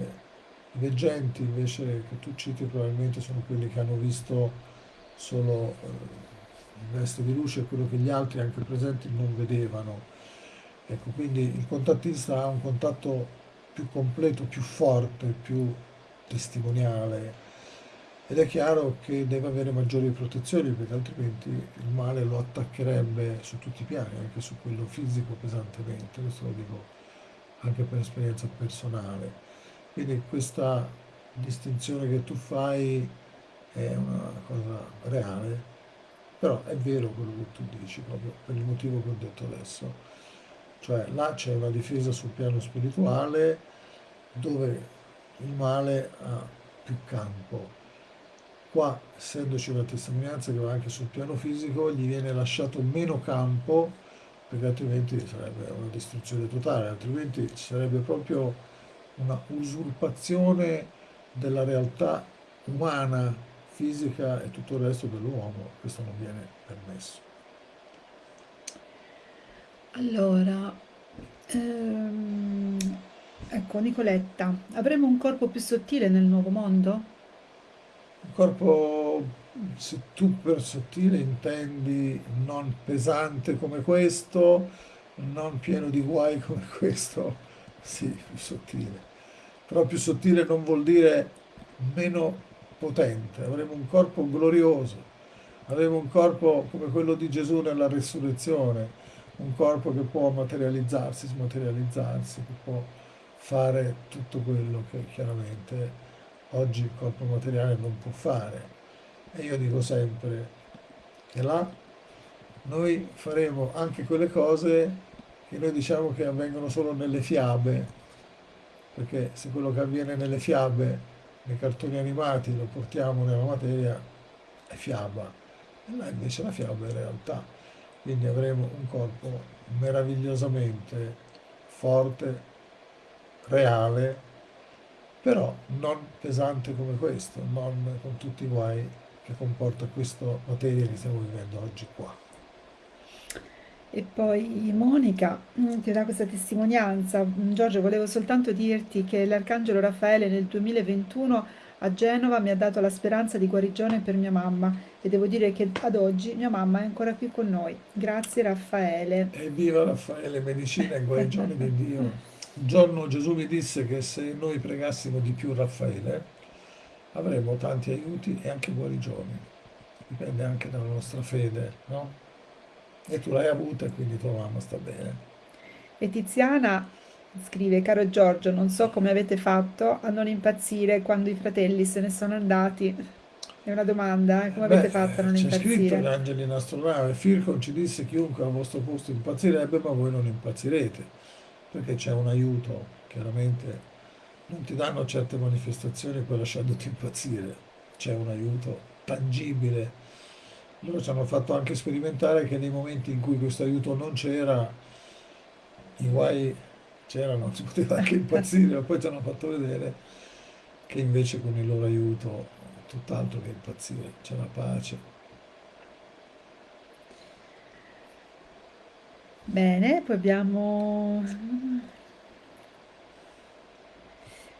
I veggenti invece che tu citi probabilmente sono quelli che hanno visto solo eh, il resto di luce è quello che gli altri anche presenti non vedevano. Ecco, quindi il contattista ha un contatto più completo, più forte, più testimoniale ed è chiaro che deve avere maggiori protezioni perché altrimenti il male lo attaccherebbe su tutti i piani, anche su quello fisico pesantemente, questo lo dico anche per esperienza personale. Quindi questa distinzione che tu fai è una cosa reale però è vero quello che tu dici, proprio per il motivo che ho detto adesso. Cioè là c'è una difesa sul piano spirituale dove il male ha più campo. Qua, essendoci una testimonianza che va anche sul piano fisico, gli viene lasciato meno campo perché altrimenti sarebbe una distruzione totale, altrimenti sarebbe proprio una usurpazione della realtà umana fisica e tutto il resto dell'uomo, questo non viene permesso.
Allora, ehm, ecco Nicoletta, avremo un corpo più sottile nel nuovo mondo?
Un corpo, se tu per sottile intendi non pesante come questo, non pieno di guai come questo, sì, più sottile. Però più sottile non vuol dire meno potente, avremo un corpo glorioso, avremo un corpo come quello di Gesù nella resurrezione, un corpo che può materializzarsi, smaterializzarsi, che può fare tutto quello che chiaramente oggi il corpo materiale non può fare. E io dico sempre che là noi faremo anche quelle cose che noi diciamo che avvengono solo nelle fiabe, perché se quello che avviene nelle fiabe nei cartoni animati lo portiamo nella materia, è fiaba, e là invece la fiaba è realtà. Quindi avremo un corpo meravigliosamente forte, reale, però non pesante come questo, non con tutti i guai che comporta questa materia che stiamo vivendo oggi qua.
E poi Monica mm, ti dà questa testimonianza. Mm, Giorgio, volevo soltanto dirti che l'Arcangelo Raffaele nel 2021 a Genova mi ha dato la speranza di guarigione per mia mamma e devo dire che ad oggi mia mamma è ancora qui con noi. Grazie Raffaele.
Evviva Raffaele, medicina e guarigione di Dio. Un [LAUGHS] giorno Gesù mi disse che se noi pregassimo di più Raffaele avremmo tanti aiuti e anche guarigioni. Dipende anche dalla nostra fede, no? E tu l'hai avuta e quindi tua mamma sta bene.
E Tiziana scrive, caro Giorgio, non so come avete fatto a non impazzire quando i fratelli se ne sono andati. È una domanda, eh? come Beh, avete fatto a non impazzire?
C'è scritto in Angeli in Astronave, Fircon ci disse chiunque al vostro posto impazzirebbe, ma voi non impazzirete, perché c'è un aiuto, chiaramente non ti danno certe manifestazioni poi lasciandoti impazzire, c'è un aiuto tangibile loro ci hanno fatto anche sperimentare che nei momenti in cui questo aiuto non c'era, i guai c'erano, [LAUGHS] si poteva anche impazzire, ma poi ci hanno fatto vedere che invece con il loro aiuto tutt'altro che impazzire, c'è la pace.
Bene, poi abbiamo...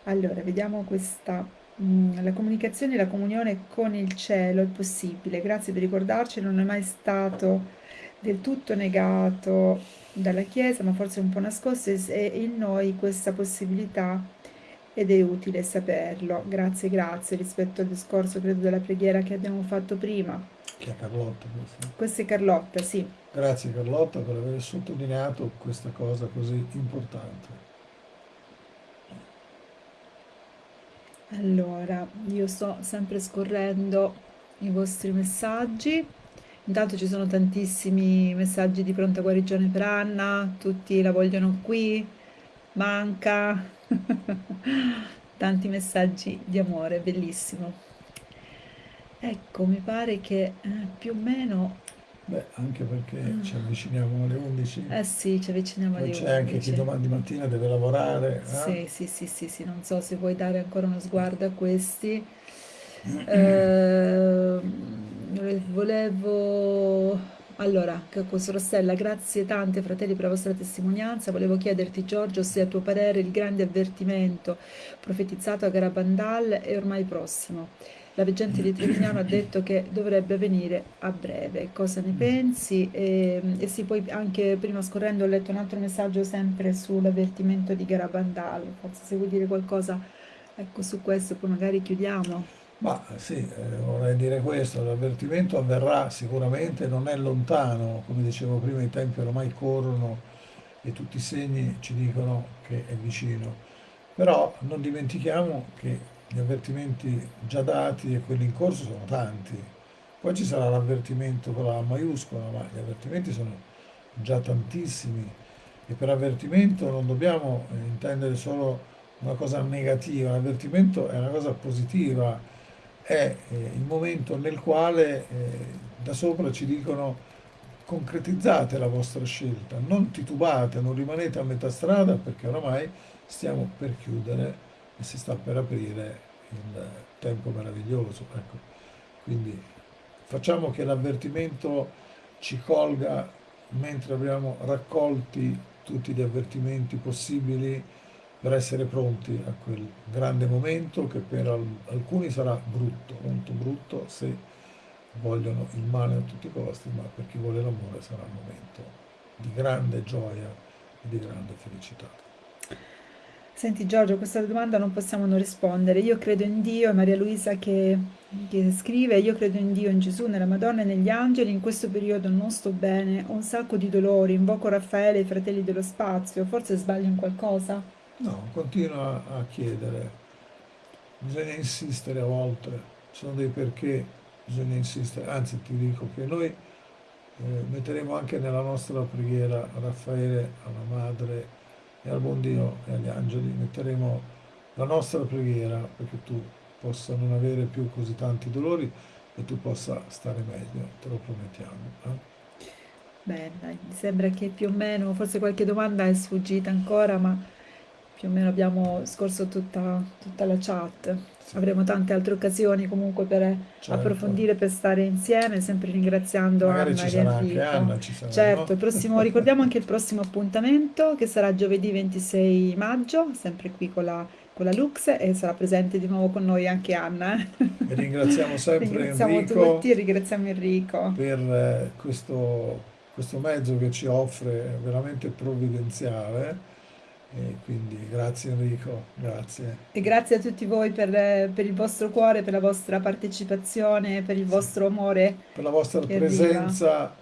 Allora, vediamo questa... mm, La comunicazione e la comunione con il cielo è possibile. Grazie per ricordarci, non è mai stato del tutto negato dalla Chiesa, ma forse un po' nascosto e in noi questa possibilità ed è utile saperlo. Grazie, grazie rispetto al discorso, credo, della preghiera che abbiamo fatto prima.
Chi è Carlotta? Questa?
Questa è Carlotta, sì.
Grazie Carlotta per aver sottolineato questa cosa così importante.
Allora, io sto sempre scorrendo i vostri messaggi. Intanto ci sono tantissimi messaggi di pronta guarigione per Anna, tutti la vogliono qui, manca. [LAUGHS] Tanti messaggi di amore, bellissimo. Ecco, mi pare che eh, più o meno,
Beh, anche perché ci avviciniamo alle 11,
eh sì, ci avviciniamo
poi
alle
c'è anche chi
11.
domani mattina deve lavorare. eh?
Sì, sì, sì, sì, sì, non so se vuoi dare ancora uno sguardo a questi. [CLEARS THROAT] Ehm, volevo... Allora, Cacco Sorostella, grazie tante fratelli per la vostra testimonianza. Volevo chiederti, Giorgio, se a tuo parere il grande avvertimento profetizzato a Garabandal è ormai prossimo. La veggente di Trevignano ha detto che dovrebbe avvenire a breve. Cosa ne pensi? E, e sì, poi anche prima scorrendo ho letto un altro messaggio sempre sull'avvertimento di Garabandal. Forse se vuoi dire qualcosa, ecco, su questo, poi magari chiudiamo.
Ma sì, eh, vorrei dire questo, l'avvertimento avverrà sicuramente, non è lontano, come dicevo prima, i tempi ormai corrono e tutti i segni ci dicono che è vicino. Però non dimentichiamo che gli avvertimenti già dati e quelli in corso sono tanti. Poi ci sarà l'avvertimento con la maiuscola, ma gli avvertimenti sono già tantissimi e per avvertimento non dobbiamo eh, intendere solo una cosa negativa, l'avvertimento è una cosa positiva è eh, il momento nel quale eh, da sopra ci dicono concretizzate la vostra scelta, non titubate, non rimanete a metà strada perché oramai stiamo per chiudere e si sta per aprire il tempo meraviglioso. Ecco. Quindi facciamo che l'avvertimento ci colga mentre abbiamo raccolti tutti gli avvertimenti possibili per essere pronti a quel grande momento che per alcuni sarà brutto, molto brutto se vogliono il male a tutti i costi, ma per chi vuole l'amore sarà un momento di grande gioia e di grande felicità.
Senti Giorgio, questa domanda non possiamo non rispondere. Io credo in Dio, è Maria Luisa che, che scrive, io credo in Dio, in Gesù, nella Madonna e negli angeli, in questo periodo non sto bene, ho un sacco di dolori, invoco Raffaele e i fratelli dello spazio, forse sbaglio in qualcosa?
No, continua a chiedere, bisogna insistere a volte, ci sono dei perché, bisogna insistere, anzi ti dico che noi eh, metteremo anche nella nostra preghiera Raffaele, alla Madre e al buon Dio e agli angeli, metteremo la nostra preghiera perché tu possa non avere più così tanti dolori e tu possa stare meglio, te lo promettiamo. Eh?
Bene, mi sembra che più o meno, forse qualche domanda è sfuggita ancora, ma più o meno abbiamo scorso tutta, tutta la chat.
Sì,
Avremo tante altre occasioni comunque per
certo.
approfondire, per stare insieme, sempre ringraziando
Magari
Anna
ci sarà anche. Anna, ci sarà,
Certo,
no?
prossimo, ricordiamo anche il prossimo appuntamento che sarà giovedì 26 maggio, sempre qui con la, con la Lux e sarà presente di nuovo con noi anche Anna. eh.
E ringraziamo sempre [LAUGHS]
Ringraziamo
Enrico
tutti e ringraziamo Enrico.
per eh, questo, questo mezzo che ci offre veramente provvidenziale e quindi grazie Enrico, grazie.
E grazie a tutti voi per, per il vostro cuore, per la vostra partecipazione, per il vostro amore
Per la vostra
che arriva.
presenza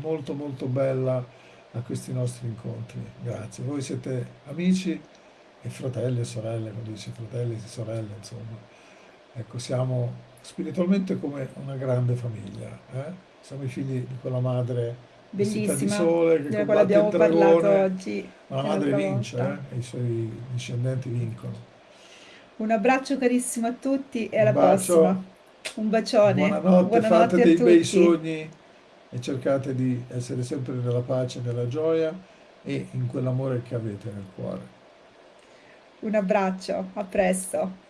molto molto bella a questi nostri incontri, grazie. Voi siete amici e fratelli e sorelle, quando dice fratelli e sorelle, insomma. Ecco, siamo spiritualmente come una grande famiglia, eh? Siamo i figli di quella madre vestita di
bellissima,
sole che
della quale abbiamo parlato
dragone,
oggi
ma la madre vince, eh? E i suoi discendenti vincono.
Un abbraccio carissimo a tutti e alla prossima. Un bacione,
buonanotte, fate
buonanotte a
dei bei
tutti.
sogni e cercate di essere sempre nella pace, nella gioia e in quell'amore che avete nel cuore.
Un abbraccio, a presto.